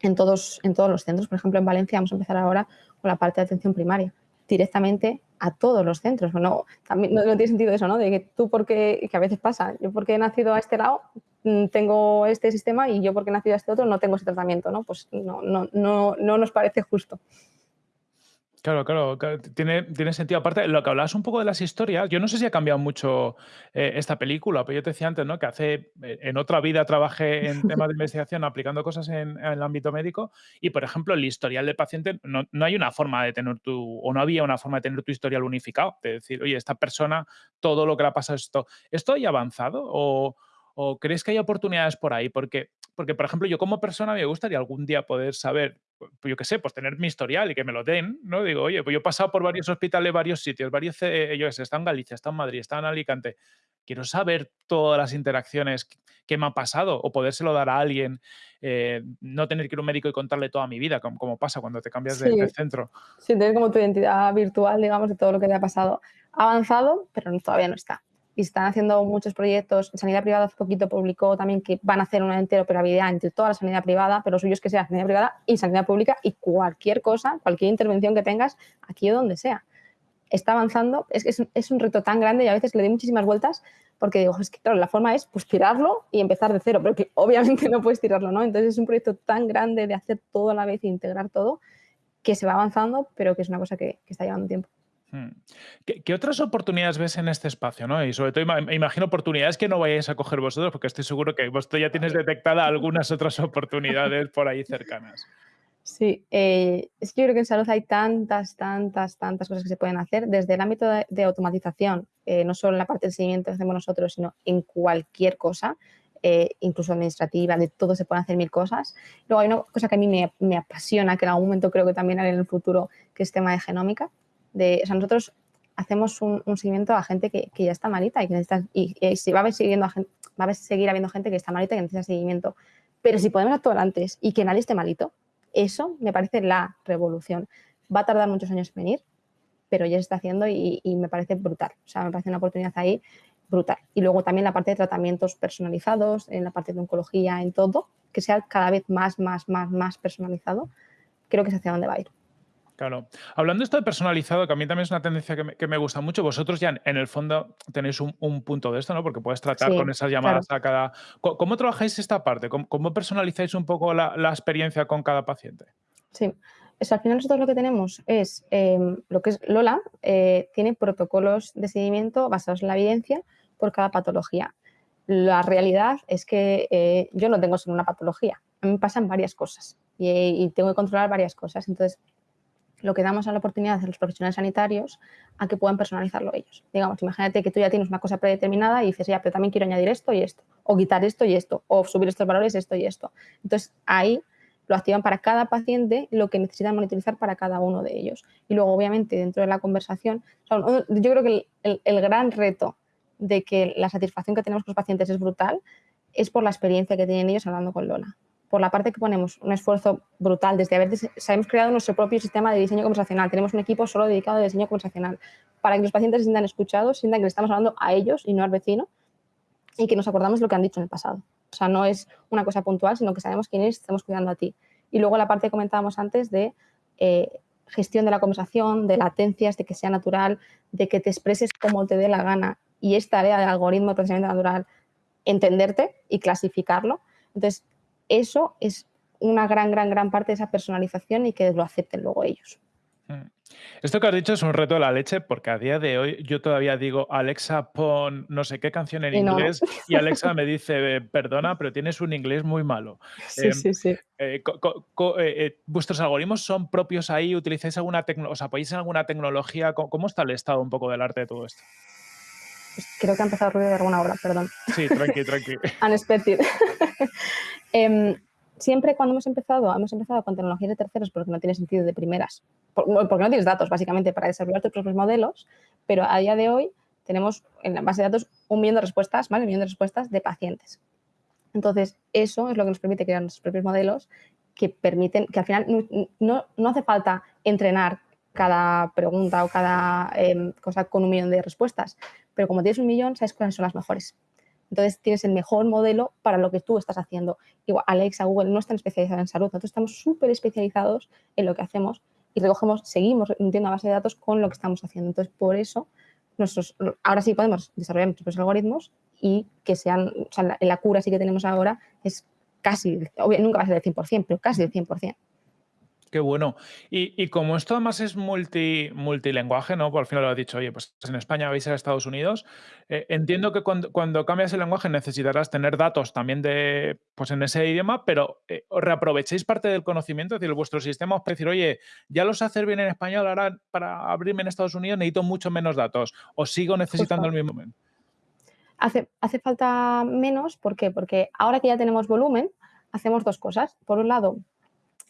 Speaker 1: en todos, en todos los centros. Por ejemplo, en Valencia vamos a empezar ahora con la parte de atención primaria directamente a todos los centros. No, también, no, tiene sentido eso, ¿no? De que tú porque, que a veces pasa, yo porque he nacido a este lado mm, tengo este sistema y yo porque he nacido a este otro no tengo ese tratamiento, ¿no? Pues no, no, no, no nos parece justo.
Speaker 2: Claro, claro, tiene, tiene sentido. Aparte, lo que hablabas un poco de las historias, yo no sé si ha cambiado mucho eh, esta película, pero yo te decía antes, ¿no? Que hace, eh, en otra vida trabajé en temas de investigación aplicando cosas en, el ámbito médico y, por ejemplo, el historial del paciente, no, no, hay una forma de tener tu, o no había una forma de tener tu historial unificado, de decir, oye, esta persona, todo lo que le ha pasado esto, ¿esto ha avanzado o, o crees que hay oportunidades por ahí? Porque porque, por ejemplo, yo como persona me gustaría algún día poder saber, pues yo qué sé, pues tener mi historial y que me lo den, ¿no? Digo, oye, pues yo he pasado por varios hospitales, varios sitios, varios, eh, yo sé, está en Galicia, está en Madrid, está en Alicante. Quiero saber todas las interacciones que me han pasado o podérselo dar a alguien, eh, no tener que ir a un médico y contarle toda mi vida, como, pasa cuando te cambias de, centro.
Speaker 1: Sí, tener como tu identidad virtual, digamos, de todo lo que te ha pasado. Ha avanzado, pero todavía no está y están haciendo muchos proyectos. Sanidad privada hace poquito publicó también que van a hacer una interoperabilidad entre toda la sanidad privada, pero lo suyo es que sea sanidad privada y sanidad pública y cualquier cosa, cualquier intervención que tengas, aquí o donde sea. Está avanzando, es, es, es un reto tan grande y a veces le doy muchísimas vueltas porque digo, es que claro, la forma es pues tirarlo y empezar de cero, pero que obviamente no puedes tirarlo, ¿no? Entonces es un proyecto tan grande de hacer todo a la vez e integrar todo que se va avanzando, pero que es una cosa que, que está llevando tiempo. Hmm.
Speaker 2: ¿Qué, otras oportunidades ves en este espacio? ¿no? Y sobre todo imagino oportunidades que no vayáis a coger vosotros, porque estoy seguro que vosotros ya tienes detectada algunas otras oportunidades por ahí cercanas.
Speaker 1: Sí, eh, es que yo creo que en salud hay tantas, tantas, tantas cosas que se pueden hacer, desde el ámbito de, automatización, eh, no solo en la parte del seguimiento que hacemos nosotros, sino en cualquier cosa, eh, incluso administrativa, de todo se pueden hacer mil cosas. Luego hay una cosa que a mí me, me, apasiona, que en algún momento creo que también haré en el futuro, que es tema de genómica o sea, nosotros hacemos un, seguimiento a gente que, ya está malita y que necesita, y, si va a seguir habiendo gente que está malita y que necesita seguimiento. Pero si podemos actuar antes y que nadie esté malito, eso me parece la revolución. Va a tardar muchos años en venir, pero ya se está haciendo y, me parece brutal. O sea, me parece una oportunidad ahí brutal. Y luego también la parte de tratamientos personalizados, en la parte de oncología, en todo, que sea cada vez más, más, más, más personalizado, creo que es hacia dónde va a ir.
Speaker 2: Claro. Hablando esto de personalizado, que a mí también es una tendencia que me, que me gusta mucho, vosotros ya en, en el fondo tenéis un, un punto de esto, ¿no? Porque puedes tratar con
Speaker 1: Sí,
Speaker 2: esas
Speaker 1: claro.
Speaker 2: llamadas a cada... Co- ¿Cómo, trabajáis esta parte? ¿Cómo, cómo personalizáis un poco la, la experiencia con cada paciente?
Speaker 1: Sí. Es, al final nosotros lo que tenemos es em, lo que es Lola, eh, tiene protocolos de seguimiento basados en la evidencia por cada patología. La realidad es que eh, yo no tengo solo una patología, a mí me pasan varias cosas y, y tengo que controlar varias cosas. Entonces, lo que damos a la oportunidad a los profesionales sanitarios a que puedan personalizarlo ellos. Digamos, imagínate que tú ya tienes una cosa predeterminada y dices, ya, pero también quiero añadir esto y esto, o quitar esto y esto, o subir estos valores, esto y esto. Entonces, ahí lo activan para cada paciente lo que necesitan monitorizar para cada uno de ellos. Y luego, obviamente, dentro de la conversación, yo creo que el, el gran reto de que la satisfacción que tenemos con los pacientes es brutal es por la experiencia que tienen ellos hablando con Lola por la parte que ponemos un esfuerzo brutal desde haber hemos creado nuestro propio sistema de diseño conversacional. Tenemos un equipo solo dedicado a diseño conversacional para que los pacientes se sientan escuchados, sientan que le estamos hablando a ellos y no al vecino y que nos acordamos lo que han dicho en el pasado. O sea, no es una cosa puntual, sino que sabemos quién es, estamos cuidando a ti. Y luego la parte que comentábamos antes de eh, gestión de la conversación, de latencias, de que sea natural, de que te expreses como te dé la gana. Y es tarea del algoritmo de procesamiento natural entenderte y clasificarlo. Entonces, eso es una gran, gran, gran parte de esa personalización y que lo acepten luego ellos.
Speaker 2: Mm. Esto que has dicho es un reto de la leche porque a día de hoy yo todavía digo, Alexa, pon no sé qué canción en
Speaker 1: Y no,
Speaker 2: inglés y Alexa me dice, perdona, pero tienes un inglés muy malo.
Speaker 1: sí,
Speaker 2: Eh,
Speaker 1: sí, sí.
Speaker 2: eh, eh, eh, ¿Vuestros algoritmos son propios ahí? ¿Utilizáis alguna tecnología? ¿Os apoyáis en alguna tecnología? ¿Cómo, cómo está el estado un poco del arte de todo esto?
Speaker 1: Creo que ha empezado a ruido de alguna obra, perdón.
Speaker 2: Sí, tranqui, tranqui.
Speaker 1: Unexpected. Em, siempre cuando hemos empezado, hemos empezado con tecnologías de terceros porque no tiene sentido de primeras, por- porque no tienes datos básicamente para desarrollar tus propios modelos, pero a día de hoy tenemos en la base de datos un millón de respuestas, ¿vale? Un millón de respuestas de pacientes. Entonces, eso es lo que nos permite crear nuestros propios modelos que permiten, que al final no, no, no hace falta entrenar cada pregunta o cada eh, cosa con un millón de respuestas, pero como tienes un millón, sabes cuáles son las mejores. Entonces tienes el mejor modelo para lo que tú estás haciendo. Igual Alexa, Google no están especializados en salud, nosotros estamos súper especializados en lo que hacemos y recogemos, seguimos entiendo a base de datos con lo que estamos haciendo. Entonces, por eso, nosotros, ahora sí podemos desarrollar nuestros algoritmos y que sean, o sea, la, la cura sí que tenemos ahora es casi, obvio, nunca va a ser del 100%, pero casi del 100%.
Speaker 2: Qué bueno. Y, y como esto además es multi, multilenguaje, ¿no? Por fin lo has dicho, oye, pues en España vais a Estados Unidos. eh, entiendo que cuando, cuando cambias el lenguaje necesitarás tener datos también de, pues en ese idioma, pero eh, ¿os reaprovechéis parte del conocimiento, es decir, vuestro sistema os puede decir, oye, ya lo sé hacer bien en español, ahora para abrirme en Estados Unidos necesito mucho menos datos, o sigo necesitando
Speaker 1: Justo.
Speaker 2: el mismo.
Speaker 1: Hace, hace falta menos, ¿por qué? Porque ahora que ya tenemos volumen, hacemos dos cosas. Por un lado,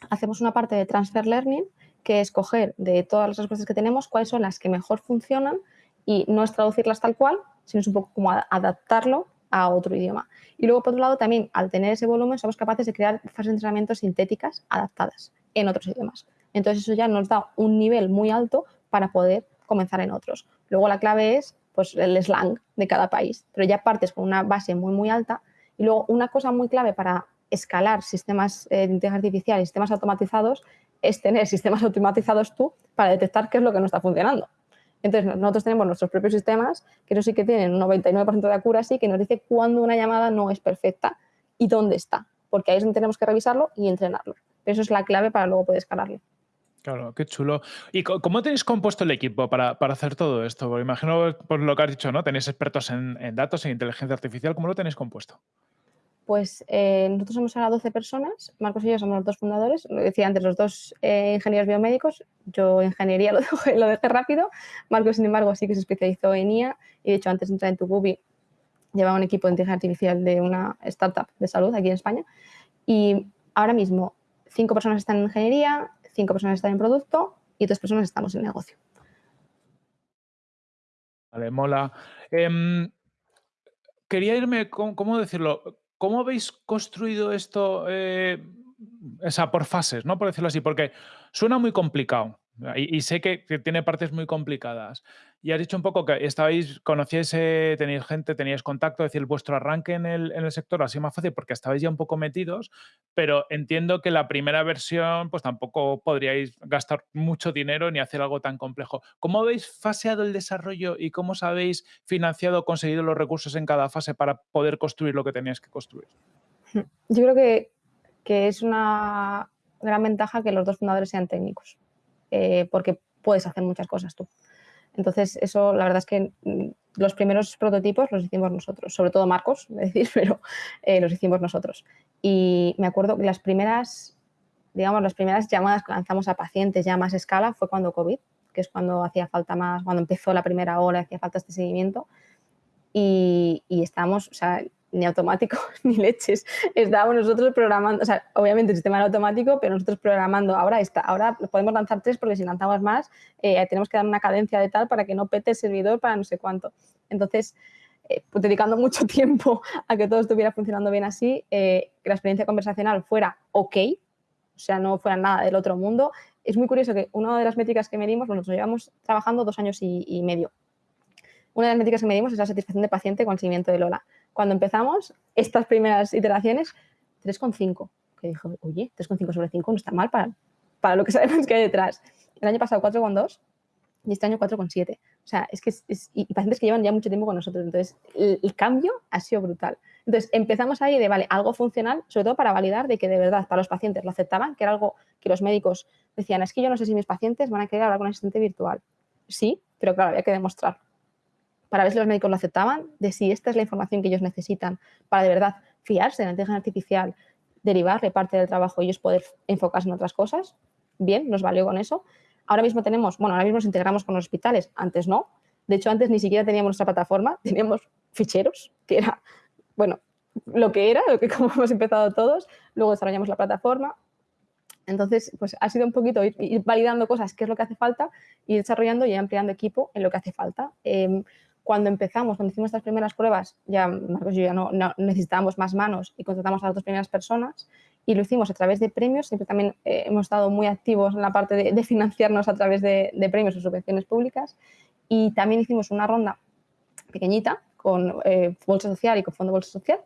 Speaker 1: hacemos una parte de transfer learning, que es coger de todas las respuestas que tenemos cuáles son las que mejor funcionan y no es traducirlas tal cual, sino es un poco como adaptarlo a otro idioma. Y luego, por otro lado, también al tener ese volumen, somos capaces de crear fases de entrenamiento sintéticas adaptadas en otros idiomas. Entonces, eso ya nos da un nivel muy alto para poder comenzar en otros. Luego, la clave es pues, el slang de cada país, pero ya partes con una base muy, muy alta. Y luego, una cosa muy clave para escalar sistemas eh, de inteligencia artificial y sistemas automatizados es tener sistemas automatizados tú para detectar qué es lo que no está funcionando. Entonces, nosotros tenemos nuestros propios sistemas, que eso sí que tienen un 99% de accuracy, que nos dice cuándo una llamada no es perfecta y dónde está, porque ahí es donde tenemos que revisarlo y entrenarlo. Pero eso es la clave para luego poder escalarlo.
Speaker 2: Claro, qué chulo. ¿Y cómo tenéis compuesto el equipo para, para hacer todo esto? Porque imagino, por lo que has dicho, ¿no? Tenéis expertos en, en datos, en inteligencia artificial. ¿Cómo lo tenéis compuesto?
Speaker 1: Pues eh, nosotros somos ahora 12 personas, Marcos y yo somos los dos fundadores, lo decía antes, los dos eh, ingenieros biomédicos, yo ingeniería lo dejé, rápido, Marcos sin embargo sí que se especializó en IA y de hecho antes de entrar en Tucubi llevaba un equipo de inteligencia artificial de una startup de salud aquí en España y ahora mismo cinco personas están en ingeniería, cinco personas están en producto y dos personas estamos en negocio.
Speaker 2: Vale, mola. Quería irme, con, ¿cómo decirlo? ¿Cómo habéis construido esto? Eh, por fases, ¿no? Por decirlo así, porque suena muy complicado. Y, sé que, tiene partes muy complicadas. Y has dicho un poco que estabais, conocíais, eh, teníais gente, teníais contacto, es decir, vuestro arranque en el, sector ha sido más fácil porque estabais ya un poco metidos, pero entiendo que la primera versión, pues tampoco podríais gastar mucho dinero ni hacer algo tan complejo. ¿Cómo habéis faseado el desarrollo y cómo os habéis financiado, conseguido los recursos en cada fase para poder construir lo que teníais que construir?
Speaker 1: Yo creo que, que es una gran ventaja que los dos fundadores sean técnicos eh, porque puedes hacer muchas cosas tú. Entonces, eso la verdad es que mm, los primeros prototipos los hicimos nosotros, sobre todo Marcos, es decir, pero eh, los hicimos nosotros. Y me acuerdo que las primeras, digamos, las primeras llamadas que lanzamos a pacientes ya más escala fue cuando COVID, que es cuando hacía falta más, cuando empezó la primera hora, hacía falta este seguimiento. Y, y estábamos, o sea, ni automático ni leches. Estábamos nosotros programando, o sea, obviamente el sistema era automático, pero nosotros programando, ahora está, ahora podemos lanzar tres porque si lanzamos más eh, tenemos que dar una cadencia de tal para que no pete el servidor para no sé cuánto. Entonces, eh, pues dedicando mucho tiempo a que todo estuviera funcionando bien así, eh, que la experiencia conversacional fuera ok, o sea, no fuera nada del otro mundo. Es muy curioso que una de las métricas que medimos, bueno, nosotros llevamos trabajando dos años y, medio. Una de las métricas que medimos es la satisfacción de paciente con el seguimiento de Lola cuando empezamos estas primeras iteraciones, 3,5. Que dijo, oye, 3,5 sobre 5 no está mal para, para lo que sabemos que hay detrás. El año pasado 4,2 y este año 4,7. O sea, es que es, y pacientes que llevan ya mucho tiempo con nosotros. Entonces, el, cambio ha sido brutal. Entonces, empezamos ahí de, vale, algo funcional, sobre todo para validar de que de verdad para los pacientes lo aceptaban, que era algo que los médicos decían, es que yo no sé si mis pacientes van a querer hablar con un asistente virtual. Sí, pero claro, había que demostrarlo para ver si los médicos lo aceptaban, de si esta es la información que ellos necesitan para de verdad fiarse de la inteligencia artificial, derivarle parte del trabajo y ellos poder enfocarse en otras cosas. Bien, nos valió con eso. Ahora mismo tenemos, bueno, ahora mismo nos integramos con los hospitales, antes no. De hecho, antes ni siquiera teníamos nuestra plataforma, teníamos ficheros, que era, bueno, lo que era, lo que como hemos empezado todos. Luego desarrollamos la plataforma. Entonces, pues ha sido un poquito ir, validando cosas, qué es lo que hace falta, y desarrollando y ampliando equipo en lo que hace falta. Em, cuando empezamos, cuando hicimos estas primeras pruebas, ya Marcos yo ya no, necesitábamos más manos y contratamos a las dos primeras personas y lo hicimos a través de premios. Siempre también eh, hemos estado muy activos en la parte de, financiarnos a través de, premios o subvenciones públicas. Y también hicimos una ronda pequeñita con eh, Bolsa Social y con Fondo Bolsa Social.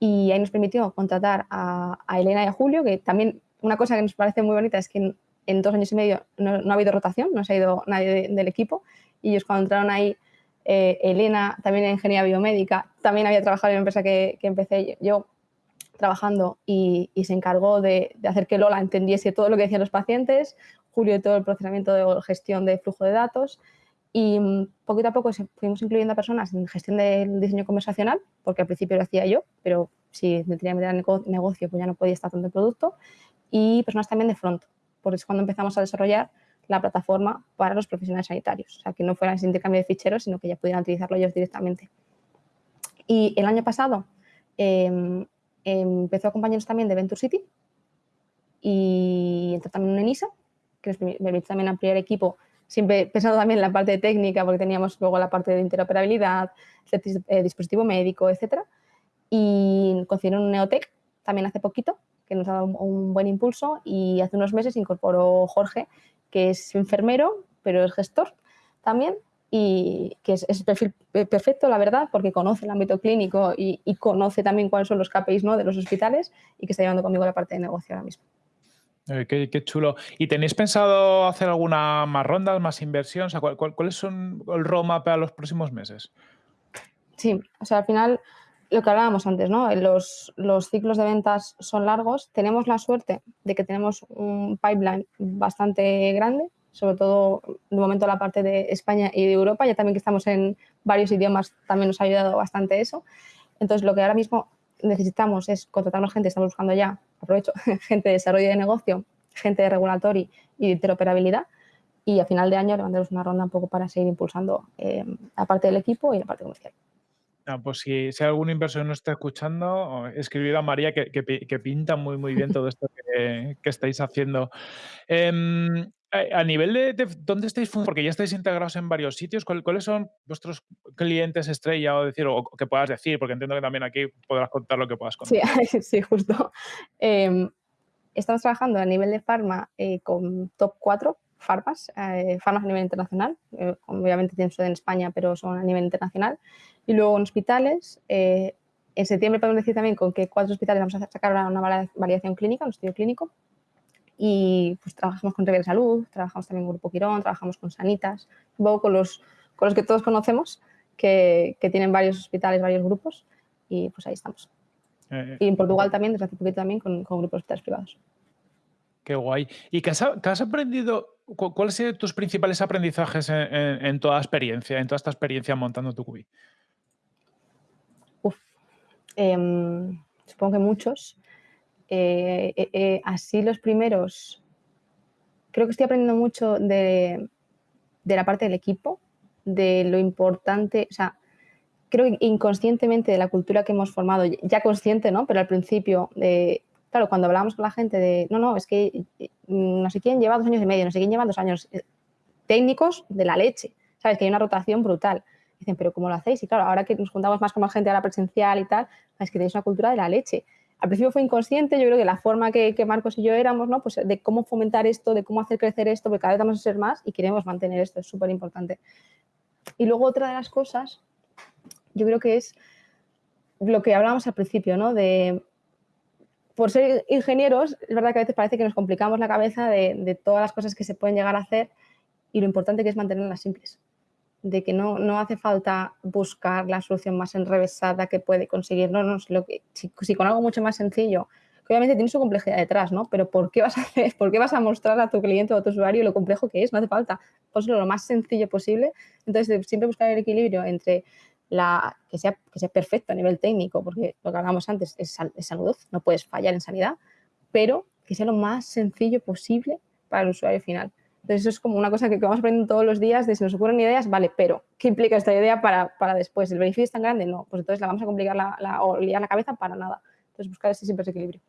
Speaker 1: Y ahí nos permitió contratar a, Elena y a Julio, que también una cosa que nos parece muy bonita es que en, dos años y medio no, ha habido rotación, no se ha ido nadie del equipo. Y ellos cuando entraron ahí eh, Elena, también en ingeniería biomédica, también había trabajado en la empresa que, empecé yo trabajando y, se encargó de, hacer que Lola entendiese todo lo que decían los pacientes, Julio todo el procesamiento de gestión de flujo de datos y mm, poquito a poco fuimos incluyendo a personas en gestión del diseño conversacional, porque al principio lo hacía yo, pero si me tenía que meter en negocio pues ya no podía estar tanto el producto, y personas también de front, porque es cuando empezamos a desarrollar la plataforma para los profesionales sanitarios. O sea, que no fuera ese intercambio de ficheros, sino que ya pudieran utilizarlo ellos directamente. Y el año pasado em, empezó a acompañarnos también de Venture City y entró también en ENISA, que nos permite también ampliar el equipo, siempre pensando también en la parte técnica, porque teníamos luego la parte de interoperabilidad, eh, dispositivo médico, etc. Y concedieron un Neotech también hace poquito, que nos ha dado un buen impulso y hace unos meses incorporó Jorge, que es enfermero, pero es gestor también y que es, es perfil perfecto, la verdad, porque conoce el ámbito clínico y, conoce también cuáles son los KPIs ¿no? de los hospitales y que está llevando conmigo la parte de negocio ahora mismo.
Speaker 2: Eh, qué, chulo. ¿Y tenéis pensado hacer alguna más ronda, más inversión? ¿Cuáles son el roadmap para los próximos meses?
Speaker 1: Sí, o sea, al final lo que hablábamos antes, ¿no? Los, los, ciclos de ventas son largos. Tenemos la suerte de que tenemos un pipeline bastante grande, sobre todo de momento la parte de España y de Europa, ya también que estamos en varios idiomas también nos ha ayudado bastante eso. Entonces, lo que ahora mismo necesitamos es contratar más gente, estamos buscando ya, aprovecho, gente de desarrollo de negocio, gente de regulatory y de interoperabilidad, y a final de año levantaremos una ronda un poco para seguir impulsando eh, la parte del equipo y la parte comercial.
Speaker 2: Ah, pues si, si algún inversor no está escuchando, escribir a María que, que, pinta muy, muy bien todo esto que, estáis haciendo. Em, a nivel de, dónde estáis porque ya estáis integrados en varios sitios, ¿cuáles son vuestros clientes estrella o decir o que puedas decir? Porque entiendo que también aquí podrás contar lo que puedas contar.
Speaker 1: Sí, sí justo. Em, estamos trabajando a nivel de farma eh, con top 4 farmas, eh, farmas a nivel internacional, eh, obviamente tienen sede en España, pero son a nivel internacional, y luego en hospitales. en septiembre podemos decir también con que cuatro hospitales vamos a sacar una, validación clínica, un estudio clínico, y pues trabajamos con River Salud, trabajamos también con Grupo Quirón, trabajamos con Sanitas, un poco con los, con los que todos conocemos, que, que tienen varios hospitales, varios grupos, y pues ahí estamos. Eh, y en Portugal también, desde hace poquito también, con, con grupos de hospitales privados.
Speaker 2: Qué guay. ¿Y qué has, aprendido? ¿Cuáles sido tus principales aprendizajes en, toda experiencia, en toda esta experiencia montando tu cubi?
Speaker 1: Uf, em, supongo que muchos. Eh, eh, así los primeros, creo que estoy aprendiendo mucho de, la parte del equipo, de lo importante, o sea, creo que inconscientemente de la cultura que hemos formado, ya consciente, ¿no? Pero al principio, de, cuando hablábamos con la gente de, no, no, es que mm, no sé quién lleva dos años y medio, no sé quién lleva dos años eh, técnicos de la leche, ¿sabes? Que hay una rotación brutal. Dicen, pero ¿cómo lo hacéis? Y claro, ahora que nos juntamos más con más gente a la presencial y tal, es que tenéis una cultura de la leche. Al principio fue inconsciente, yo creo que la forma que, que, Marcos y yo éramos, ¿no? Pues de cómo fomentar esto, de cómo hacer crecer esto, porque cada vez vamos a ser más y queremos mantener esto, es súper importante. Y luego otra de las cosas yo creo que es lo que hablábamos al principio, ¿no? De, por ser ingenieros, es verdad que a veces parece que nos complicamos la cabeza de, todas las cosas que se pueden llegar a hacer y lo importante que es mantenerlas simples. De que no, no hace falta buscar la solución más enrevesada que puede conseguir. No, no, lo que, si, con algo mucho más sencillo, que obviamente tiene su complejidad detrás, ¿no? Pero ¿por qué vas a hacer, por qué vas a mostrar a tu cliente o a tu usuario lo complejo que es? No hace falta. Pues lo más sencillo posible. Entonces, siempre buscar el equilibrio entre la, que, sea, que sea perfecto a nivel técnico, porque lo que hablábamos antes es, salud, no puedes fallar en sanidad, pero que sea lo más sencillo posible para el usuario final. Entonces, eso es como una cosa que, vamos aprendiendo todos los días, de si nos ocurren ideas, vale, pero ¿qué implica esta idea para, para después? ¿El beneficio es tan grande? No, pues entonces la vamos a complicar la, la, o liar la cabeza para nada. Entonces, buscar ese siempre ese equilibrio.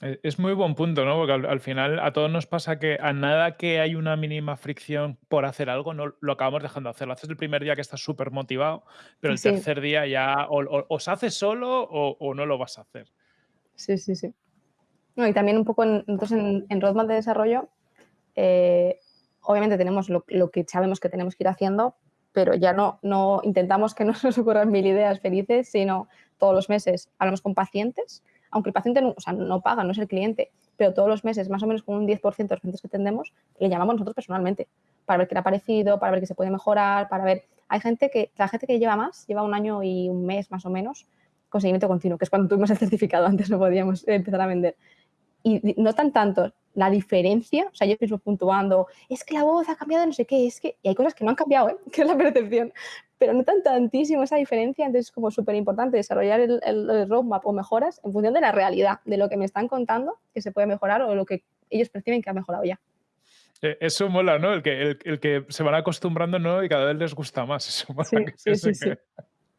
Speaker 2: Eh, es muy buen punto, ¿no? Porque al, final a todos nos pasa que a nada que hay una mínima fricción por hacer algo, no lo acabamos dejando de hacer. Lo haces el primer día que estás súper motivado, pero el tercer día ya o, se hace solo o, no lo vas a hacer.
Speaker 1: Sí, sí, sí. y también un poco en, entonces en, roadmap de desarrollo, eh, obviamente tenemos lo, que sabemos que tenemos que ir haciendo, pero ya no, no intentamos que no nos ocurran mil ideas felices, sino todos los meses hablamos con pacientes aunque el paciente no, o sea, no paga, no es el cliente, pero todos los meses, más o menos con un 10% de los pacientes que atendemos, le llamamos nosotros personalmente para ver qué le ha parecido, para ver qué se puede mejorar, para ver... Hay gente que, la gente que lleva más, lleva un año y un mes más o menos, con seguimiento continuo, que es cuando tuvimos el certificado, antes no podíamos empezar a vender. Y notan tanto la diferencia, o sea, yo mismo puntuando, es que la voz ha cambiado, no sé qué, es que, y hay cosas que no han cambiado, ¿eh? que es la percepción, pero notan tantísimo esa diferencia, entonces es como súper importante desarrollar el, el, roadmap o mejoras en función de la realidad, de lo que me están contando que se puede mejorar o lo que ellos perciben que ha mejorado ya.
Speaker 2: Eh, eso mola, ¿no? El que, el, que se van acostumbrando, ¿no? Y cada vez les gusta más. Eso mola
Speaker 1: sí, sí, sí,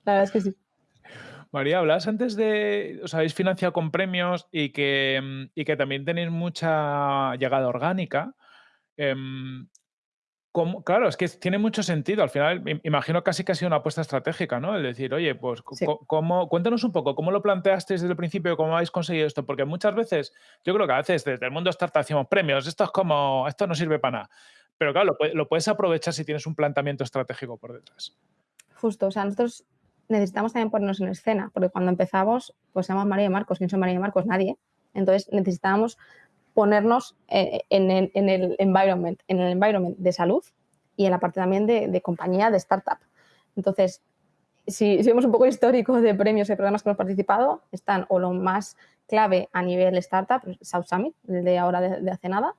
Speaker 1: La verdad es que sí.
Speaker 2: María, hablas antes de, os habéis financiado con premios y que, mm, y que también tenéis mucha llegada orgánica. Claro, es que tiene mucho sentido. Al final, imagino casi que ha sido una apuesta estratégica, ¿no? El decir, oye, pues, ¿cómo, cuéntanos un poco, ¿cómo lo planteasteis desde el principio? ¿Cómo habéis conseguido esto? Porque muchas veces, yo creo que a veces desde el mundo startup hacemos premios, esto es como, esto no sirve para nada. Pero claro, lo, lo puedes aprovechar si tienes un planteamiento estratégico por detrás.
Speaker 1: Justo, o sea, nosotros necesitamos también ponernos en escena, porque cuando empezamos, pues llama María y Marcos. ¿Quién son María y Marcos? Nadie. Entonces necesitábamos ponernos eh, en, el, environment, en el environment de salud y en la parte también de, compañía, de startup. Entonces, si, vemos un poco histórico de premios y programas que hemos participado, están o lo más clave a nivel startup, South Summit, de ahora de, hace nada,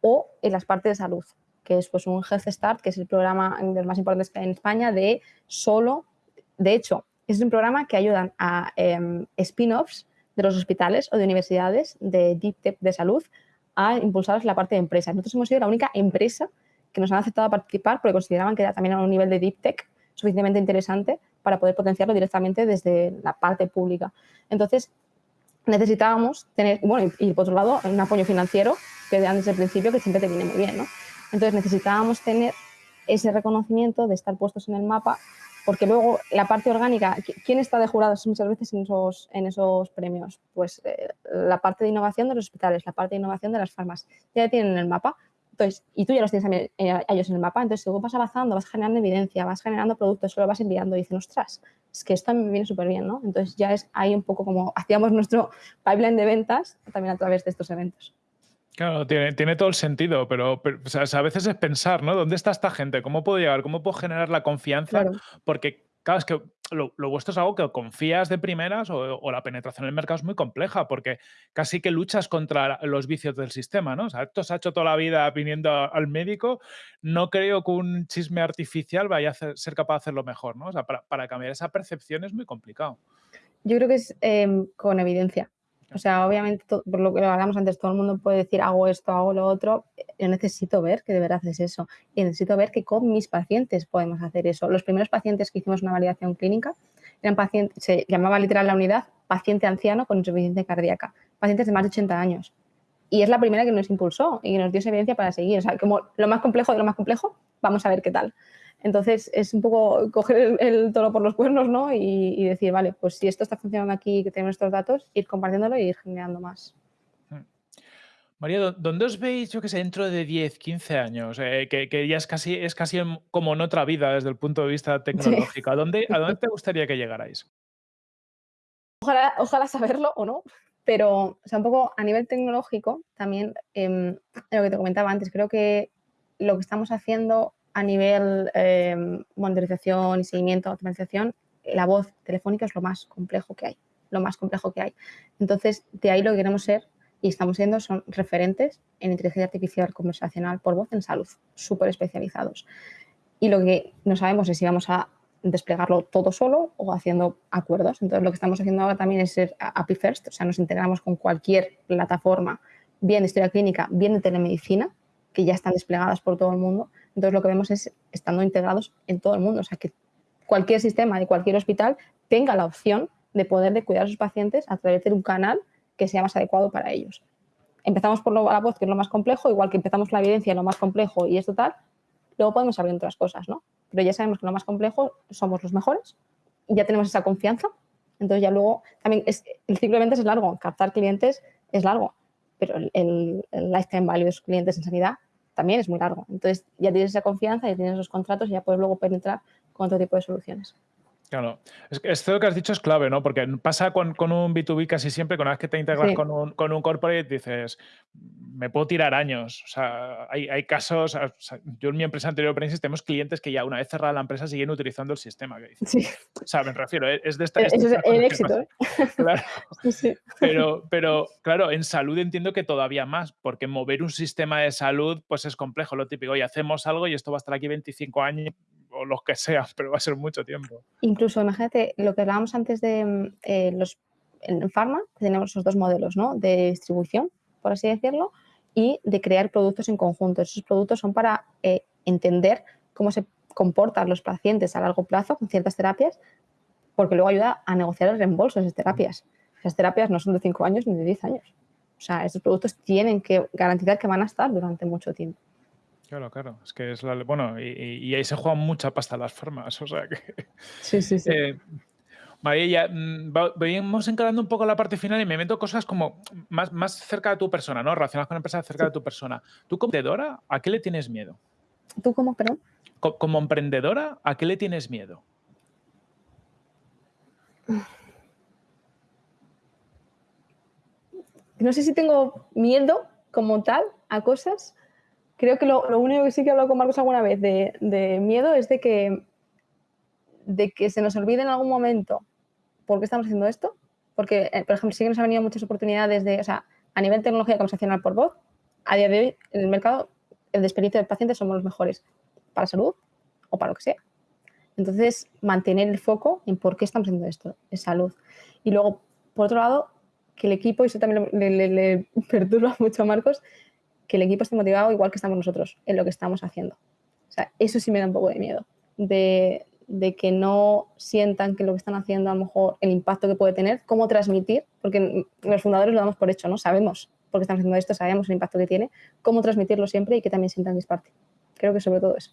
Speaker 1: o en las partes de salud, que es pues un Health Start, que es el programa de los más importantes en España de solo de hecho, es un programa que ayudan a em, spin-offs de los hospitales o de universidades de Deep Tech de salud a impulsar la parte de empresas. Nosotros hemos sido la única empresa que nos han aceptado participar porque consideraban que era también a un nivel de Deep Tech suficientemente interesante para poder potenciarlo directamente desde la parte pública. Entonces, necesitábamos tener, bueno, y, por otro lado, un apoyo financiero que desde el principio que siempre te viene muy bien, ¿no? Entonces, necesitábamos tener ese reconocimiento de estar puestos en el mapa porque luego la parte orgánica, ¿quién está de jurados muchas veces en esos, en esos premios? Pues eh, la parte de innovación de los hospitales, la parte de innovación de las farmas, ya tienen el mapa, Entonces, y tú ya los tienes a, ellos en el mapa, entonces según vas avanzando, vas generando evidencia, vas generando productos, lo vas enviando y dicen, ostras, es que esto me viene súper bien, ¿no? Entonces ya es ahí un poco como hacíamos nuestro pipeline de ventas también a través de estos eventos.
Speaker 2: Claro, tiene, tiene, todo el sentido, pero, a veces es pensar, ¿no? ¿Dónde está esta gente? ¿Cómo puedo llegar? ¿Cómo puedo generar la confianza? Porque Claro, es que lo, vuestro es algo que confías de primeras o, la penetración en el mercado es muy compleja porque casi que luchas contra los vicios del sistema, ¿no? O sea, esto se ha hecho toda la vida viniendo al médico. No creo que un chisme artificial vaya a ser capaz de hacerlo mejor, ¿no? O sea, para, cambiar esa percepción es muy complicado.
Speaker 1: Yo creo que es em, con evidencia. O sea, obviamente, por lo que hablamos antes, todo el mundo puede decir hago esto, hago lo otro. Yo necesito ver que de verdad es eso. Y necesito ver que con mis pacientes podemos hacer eso. Los primeros pacientes que hicimos una validación clínica eran pacientes, se llamaba literal la unidad paciente anciano con insuficiencia cardíaca, pacientes de más de 80 años. Y es la primera que nos impulsó y nos dio esa evidencia para seguir. O sea, como lo más complejo de lo más complejo, vamos a ver qué tal. Entonces es un poco coger el, toro por los cuernos ¿no? Y, decir, vale, pues si esto está funcionando aquí y que tenemos estos datos, ir compartiéndolo y ir generando más.
Speaker 2: Hmm. María, ¿dónde os veis, yo que sé, dentro de 10, 15 años? Eh, que, ya es casi, es casi como en otra vida desde el punto de vista tecnológico. ¿A, dónde, ¿A dónde te gustaría que llegarais?
Speaker 1: Ojalá, ojalá saberlo o no, pero o sea, un poco a nivel tecnológico también, em, lo que te comentaba antes, creo que lo que estamos haciendo a nivel eh, monitorización y seguimiento, automatización, la voz telefónica es lo más complejo que hay, lo más complejo que hay. Entonces, de ahí lo que queremos ser y estamos siendo son referentes en inteligencia artificial conversacional por voz en salud, súper especializados. Y lo que no sabemos es si vamos a desplegarlo todo solo o haciendo acuerdos. Entonces, lo que estamos haciendo ahora también es ser API First, o sea, nos integramos con cualquier plataforma, bien de historia clínica, bien de telemedicina, que ya están desplegadas por todo el mundo, entonces lo que vemos es estando integrados en todo el mundo, o sea que cualquier sistema de cualquier hospital tenga la opción de poder de cuidar a sus pacientes a través de un canal que sea más adecuado para ellos. Empezamos por la voz, que es lo más complejo, igual que empezamos la evidencia, lo más complejo y es total, luego podemos abrir otras cosas, ¿no? Pero ya sabemos que lo más complejo somos los mejores ya tenemos esa confianza. Entonces ya luego, también es, el ciclo de ventas es largo, captar clientes es largo, pero el, el, lifetime value de sus clientes en sanidad también es muy largo. Entonces ya tienes esa confianza, ya tienes esos contratos y ya puedes luego penetrar con otro tipo de soluciones.
Speaker 2: Claro, es que esto que has dicho es clave, ¿no? Porque pasa con, un B2B casi siempre, con una vez que te integras con, un, con un corporate, dices, me puedo tirar años. O sea, hay, casos, yo en mi empresa anterior, Prensis, tenemos clientes que ya una vez cerrada la empresa siguen utilizando el sistema. Que sí. O sea, me refiero, es de esta...
Speaker 1: Eso es el éxito. ¿eh?
Speaker 2: Claro. Sí, pero, pero, claro, en salud entiendo que todavía más, porque mover un sistema de salud, pues es complejo, lo típico. Y hacemos algo y esto va a estar aquí 25 años o los que sea, pero va a ser mucho tiempo.
Speaker 1: Incluso, imagínate, lo que hablábamos antes de mm, eh, los en Pharma, tenemos esos dos modelos, ¿no? De distribución, por así decirlo, y de crear productos en conjunto. Esos productos son para eh, entender cómo se comportan los pacientes a largo plazo con ciertas terapias, porque luego ayuda a negociar el reembolso de esas terapias. Esas terapias no son de 5 años ni de 10 años. O sea, estos productos tienen que garantizar que van a estar durante mucho tiempo.
Speaker 2: Claro, claro. Es que es la. Bueno, y, ahí se juegan mucha pasta las formas. O sea que.
Speaker 1: Sí, sí, sí.
Speaker 2: Eh, María, mm, vamos encarando un poco la parte final y me meto cosas como más, más cerca de tu persona, ¿no? Relacionadas con empresas cerca de tu persona. ¿Tú como emprendedora, a qué le tienes miedo?
Speaker 1: ¿Tú como, perdón?
Speaker 2: como emprendedora, ¿a qué le tienes miedo?
Speaker 1: No sé si tengo miedo como tal a cosas, creo que lo, único que sí que he hablado con Marcos alguna vez de, miedo es de que, de que se nos olvide en algún momento por qué estamos haciendo esto. Porque, eh, por ejemplo, sí que nos han venido muchas oportunidades de, o sea, a nivel tecnología conversacional por voz, a día de hoy en el mercado, el de experiencia del paciente somos los mejores para salud o para lo que sea. Entonces, mantener el foco en por qué estamos haciendo esto, es salud. Y luego, por otro lado, que el equipo, y eso también le, le perturba mucho a Marcos, que el equipo esté motivado igual que estamos nosotros en lo que estamos haciendo. O sea, eso sí me da un poco de miedo, de, que no sientan que lo que están haciendo a lo mejor el impacto que puede tener, cómo transmitir, porque los fundadores lo damos por hecho, ¿no? Sabemos por qué estamos haciendo esto, sabemos el impacto que tiene, cómo transmitirlo siempre y que también sientan que es parte. Creo que sobre todo eso.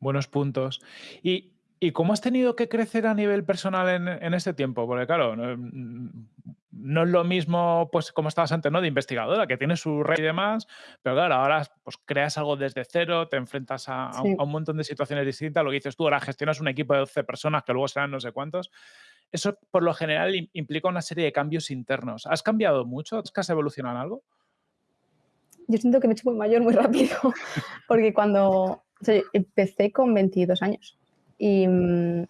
Speaker 2: Buenos puntos. Y ¿Y cómo has tenido que crecer a nivel personal en, en este tiempo? Porque claro, no, mm, no es lo mismo, pues como estabas antes, ¿no? De investigadora, que tiene su red y demás, pero claro, ahora pues creas algo desde cero, te enfrentas a, un,
Speaker 1: Sí.
Speaker 2: a un montón de situaciones distintas, lo que dices tú, ahora gestionas un equipo de 12 personas que luego serán no sé cuántos. Eso por lo general im- implica una serie de cambios internos. ¿Has cambiado mucho? ¿Es que has evolucionado en algo?
Speaker 1: Yo siento que me he hecho muy mayor muy rápido, porque cuando o sea, empecé con 22 años y, mm,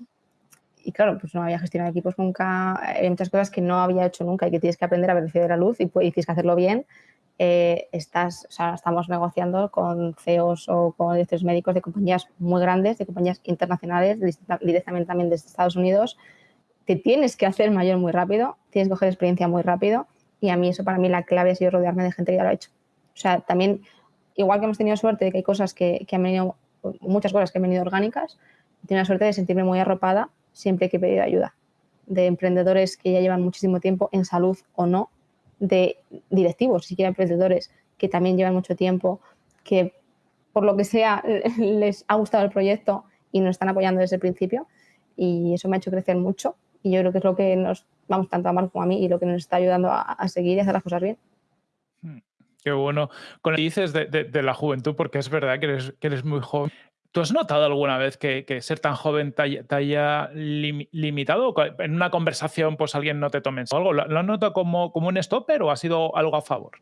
Speaker 1: y claro, pues no había gestionado equipos nunca, hay muchas cosas que no había hecho nunca y que tienes que aprender a velocidad de la luz y, y tienes que hacerlo bien. Eh, estás, o sea, estamos negociando con CEOs o con directores médicos de compañías muy grandes, de compañías internacionales, directamente también desde Estados Unidos. Te tienes que hacer mayor muy rápido, tienes que coger experiencia muy rápido y a mí eso para mí la clave ha sido rodearme de gente que ya lo ha hecho. O sea, también, igual que hemos tenido suerte de que hay cosas que, que han venido, muchas cosas que han venido orgánicas, tenido la suerte de sentirme muy arropada siempre que he pedido ayuda. De emprendedores que ya llevan muchísimo tiempo en salud o no, de directivos, siquiera emprendedores que también llevan mucho tiempo, que por lo que sea les ha gustado el proyecto y nos están apoyando desde el principio. Y eso me ha hecho crecer mucho. Y yo creo que es lo que nos, vamos, tanto a Marco como a mí, y lo que nos está ayudando a, seguir y hacer las cosas bien.
Speaker 2: Mm, Qué bueno. Con lo que dices de, de- de la juventud, porque es verdad que eres, que eres muy joven. ¿Tú has notado alguna vez que, que ser tan joven te te haya lim- limitado? En una conversación, pues alguien no te tome en algo. ¿Lo, lo has notado como, como un stopper o ha sido algo a favor?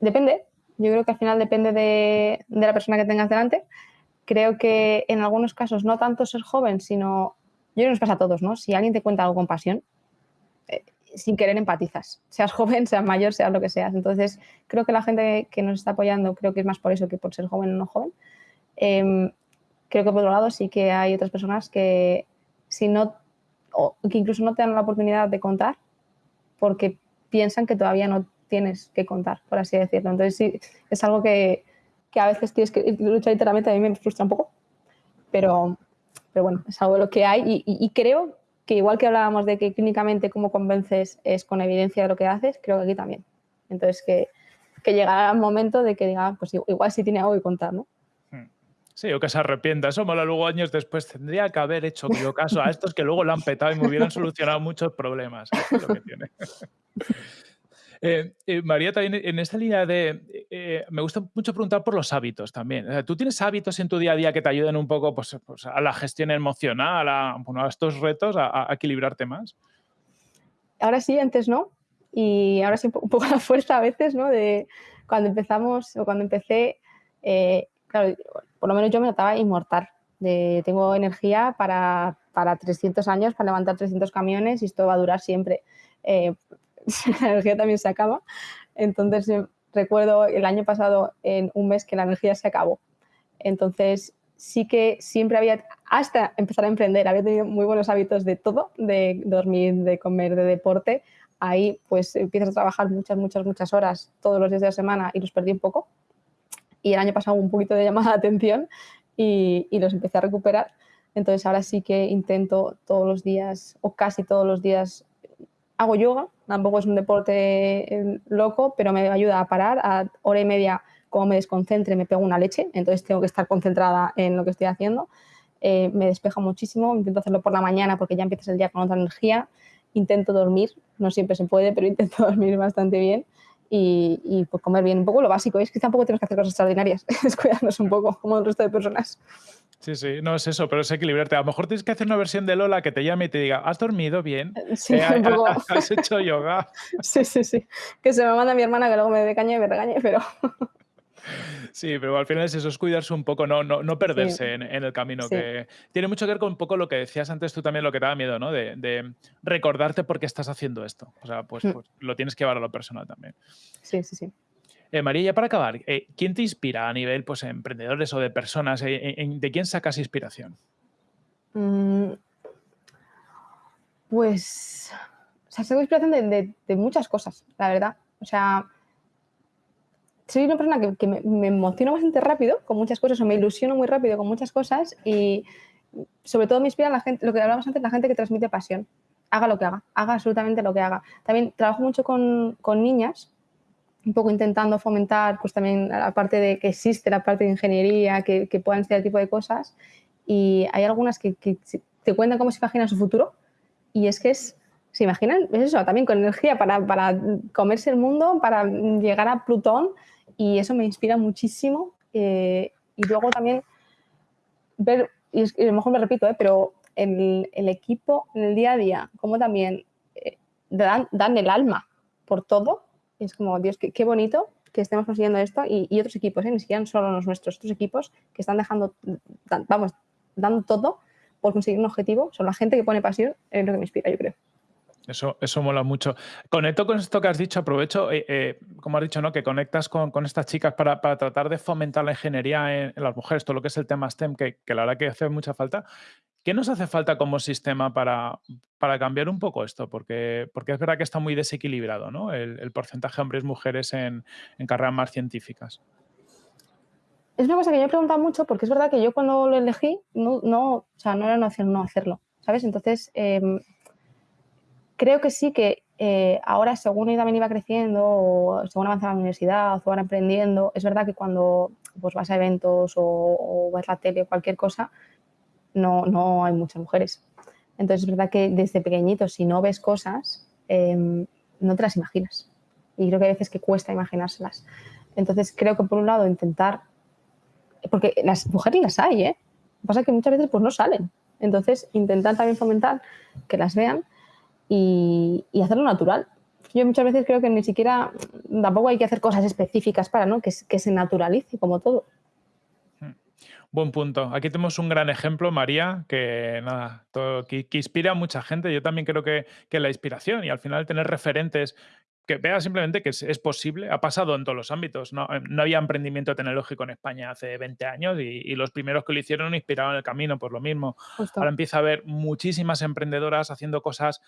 Speaker 1: Depende. Yo creo que al final depende de, de la persona que tengas delante. Creo que en algunos casos no tanto ser joven, sino yo creo que nos pasa a todos, ¿no? Si alguien te cuenta algo con pasión, eh, sin querer empatizas, seas joven, seas mayor, seas lo que seas. Entonces, creo que la gente que nos está apoyando, creo que es más por eso que por ser joven o no joven. Em, creo que por otro lado sí que hay otras personas que si no, o que incluso no te dan la oportunidad de contar porque piensan que todavía no tienes que contar, por así decirlo. Entonces sí, es algo que, que a veces tienes que luchar literalmente, a mí me frustra un poco, pero, pero bueno, es algo de lo que hay y, y- y creo que igual que hablábamos de que clínicamente cómo convences es con evidencia de lo que haces, creo que aquí también. Entonces que, que llegará el momento de que diga, "Ah, pues igual sí tiene algo que contar, ¿no?
Speaker 2: Sí, o que se arrepienta. Eso mola luego años después. Tendría que haber hecho caso a estos que luego lo han petado y me hubieran solucionado muchos problemas. Eh, eh, María, también en esta línea de... eh, me gusta mucho preguntar por los hábitos también. ¿Tú tienes hábitos en tu día a día que te ayuden un poco pues, pues, a la gestión emocional, a, estos retos, a, a equilibrarte más?
Speaker 1: ahora sí, antes no. Y ahora sí, un po- un poco la fuerza a veces, ¿no? De cuando empezamos o cuando empecé, por lo menos yo me notaba inmortal. De, tengo energía para, para 300 años, para levantar 300 camiones y esto va a durar siempre. Eh, la energía también se acaba. Entonces, eh, recuerdo el año pasado, en un mes, que la energía se acabó. Entonces, sí que siempre había, hasta empezar a emprender, había tenido muy buenos hábitos de todo, de dormir, de comer, de deporte. Ahí pues empiezas a trabajar muchas, muchas, muchas horas todos los días de la semana y los perdí un poco. Y el año pasado un poquito de llamada de atención y, y los empecé a recuperar. Entonces ahora sí que intento todos los días o casi todos los días hago yoga, tampoco es un deporte eh, loco, pero me ayuda a parar a hora y media como me desconcentre, me pego una leche, entonces tengo que estar concentrada en lo que estoy haciendo. Eh, me despeja muchísimo, intento hacerlo por la mañana porque ya empiezas el día con otra energía. Intento dormir, no siempre se puede, pero intento dormir bastante bien y, y pues comer bien, un poco lo básico. Es que tampoco tenemos que hacer cosas extraordinarias, es cuidarnos un poco, como el resto de personas.
Speaker 2: Sí, sí, no es eso, pero es equilibrarte. A lo mejor tienes que hacer una versión de Lola que te llame y te diga, ¿has dormido bien?
Speaker 1: Sí,
Speaker 2: Eh,
Speaker 1: un poco.
Speaker 2: ¿Has hecho yoga?
Speaker 1: Sí, sí, sí. Que se me manda mi hermana que luego me dé caña y me regañe, pero
Speaker 2: Sí, pero al final es eso, es cuidarse un poco, no, no, no perderse en, en el camino.
Speaker 1: Sí.
Speaker 2: Que tiene mucho que ver con un poco lo que decías antes tú también, lo que te da miedo, ¿no? De, de recordarte por qué estás haciendo esto. O sea, pues,
Speaker 1: Mm.
Speaker 2: pues lo tienes que llevar a lo personal también.
Speaker 1: sí, sí, sí.
Speaker 2: Eh, María, ya para acabar, eh, ¿quién te inspira a nivel pues, emprendedores o de personas? Eh, en- ¿De quién sacas inspiración?
Speaker 1: Mm, Pues, o sea, tengo inspiración de, de- de muchas cosas, la verdad. O sea, soy una persona que, que me, me emociono bastante rápido con muchas cosas o me ilusiono muy rápido con muchas cosas y sobre todo me inspira la gente, lo que hablábamos antes, la gente que transmite pasión. Haga lo que haga, haga absolutamente lo que haga. También trabajo mucho con, con niñas, un poco intentando fomentar pues también la parte de que existe la parte de ingeniería, que, que puedan ser este tipo de cosas y hay algunas que, te cuentan cómo se imaginan su futuro y es que es, se imaginan, es eso, también con energía para, para comerse el mundo, para llegar a Plutón y eso me inspira muchísimo. Eh, y luego también ver, y, a lo mejor me repito, ¿eh? pero el, equipo en el día a día, como también eh, dan, dan, el alma por todo, es como, Dios, qué, bonito que estemos consiguiendo esto y, y otros equipos, ¿eh? ni siquiera solo los nuestros, otros equipos que están dejando, vamos, dando todo por conseguir un objetivo, son la gente que pone pasión, es lo que me inspira, yo creo.
Speaker 2: Eso, eso mola mucho. Conecto con esto que has dicho, aprovecho, eh, eh, como has dicho, ¿no? que conectas con, con estas chicas para, para, tratar de fomentar la ingeniería en, en, las mujeres, todo lo que es el tema STEM, que, que, la verdad que hace mucha falta. ¿Qué nos hace falta como sistema para, para cambiar un poco esto? Porque, porque es verdad que está muy desequilibrado ¿no? el, el porcentaje hombres-mujeres en, en carreras más científicas.
Speaker 1: Es una cosa que yo he preguntado mucho porque es verdad que yo cuando lo elegí no, no, o sea, no era una opción no hacerlo, ¿sabes? Entonces, eh, creo que sí que eh, ahora, según también iba creciendo, o según avanzaba la universidad, o van aprendiendo, es verdad que cuando pues, vas a eventos o, o ves la tele o cualquier cosa, no, no hay muchas mujeres. Entonces, es verdad que desde pequeñitos, si no ves cosas, eh, no te las imaginas. Y creo que hay veces que cuesta imaginárselas. Entonces, creo que por un lado intentar, porque las mujeres las hay, ¿eh? Lo que pasa es que muchas veces pues no salen. Entonces, intentar también fomentar que las vean y, y, hacerlo natural. Yo muchas veces creo que ni siquiera, tampoco hay que hacer cosas específicas para, ¿no? Que, que se naturalice como todo.
Speaker 2: Hmm. Buen punto. Aquí tenemos un gran ejemplo, María, que nada, todo, que, que, inspira a mucha gente. Yo también creo que, que, la inspiración y al final tener referentes que vea simplemente que es, es, posible, ha pasado en todos los ámbitos. No, no, había emprendimiento tecnológico en España hace 20 años y, y los primeros que lo hicieron inspiraron el camino por lo mismo. Justo. Ahora empieza a haber muchísimas emprendedoras haciendo cosas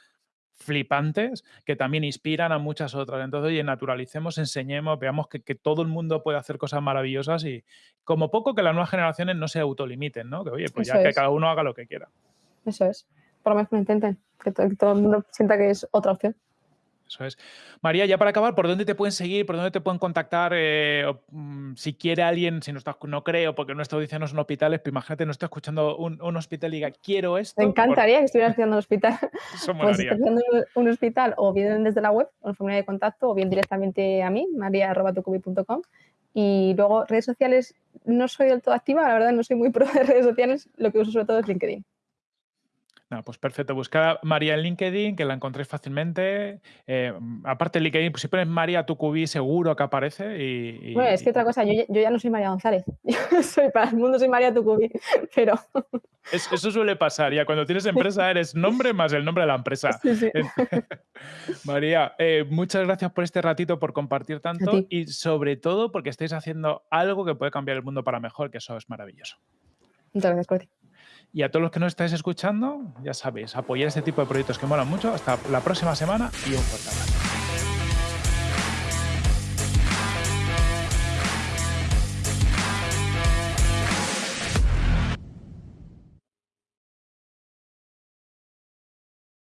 Speaker 2: flipantes que también inspiran a muchas otras. Entonces, oye, naturalicemos, enseñemos, veamos que, que, todo el mundo puede hacer cosas maravillosas y como poco que las nuevas generaciones no se autolimiten, ¿no? Que oye, pues Eso ya es. que cada uno haga lo que quiera.
Speaker 1: Eso es. Por lo menos que lo intenten, que, que todo el mundo sienta que es otra opción.
Speaker 2: Eso es. María, ya para acabar, ¿por dónde te pueden seguir? ¿Por dónde te pueden contactar? Eh, o, mm, si quiere alguien, si no, está, no creo, porque nuestra audiencia no son hospitales, pero imagínate, no está escuchando un, un, hospital y diga, quiero esto.
Speaker 1: Me encantaría por... que estuvieras haciendo un hospital. Eso pues un hospital, o bien desde la web, o en formulario de contacto, o bien directamente a mí, maria.tucubi.com. Y luego, redes sociales, no soy del todo activa, la verdad, no soy muy pro de redes sociales, lo que uso sobre todo es LinkedIn.
Speaker 2: No, pues perfecto. Buscar a María en LinkedIn, que la encontréis fácilmente. Eh, aparte de LinkedIn, pues si pones María Tucubí, seguro que aparece. Y,
Speaker 1: y, bueno, es que otra cosa, yo, yo, ya no soy María González. Yo soy para el mundo, soy María Tucubí, pero.
Speaker 2: Es, eso suele pasar. Ya cuando tienes empresa, eres nombre más el nombre de la empresa. Sí, sí. María, eh, muchas gracias por este ratito, por compartir tanto y sobre todo porque estáis haciendo algo que puede cambiar el mundo para mejor, que eso es maravilloso.
Speaker 1: Muchas gracias, Corti.
Speaker 2: Y a todos los que nos estáis escuchando, ya sabéis, apoyar este tipo de proyectos que molan mucho. Hasta la próxima semana y un fuerte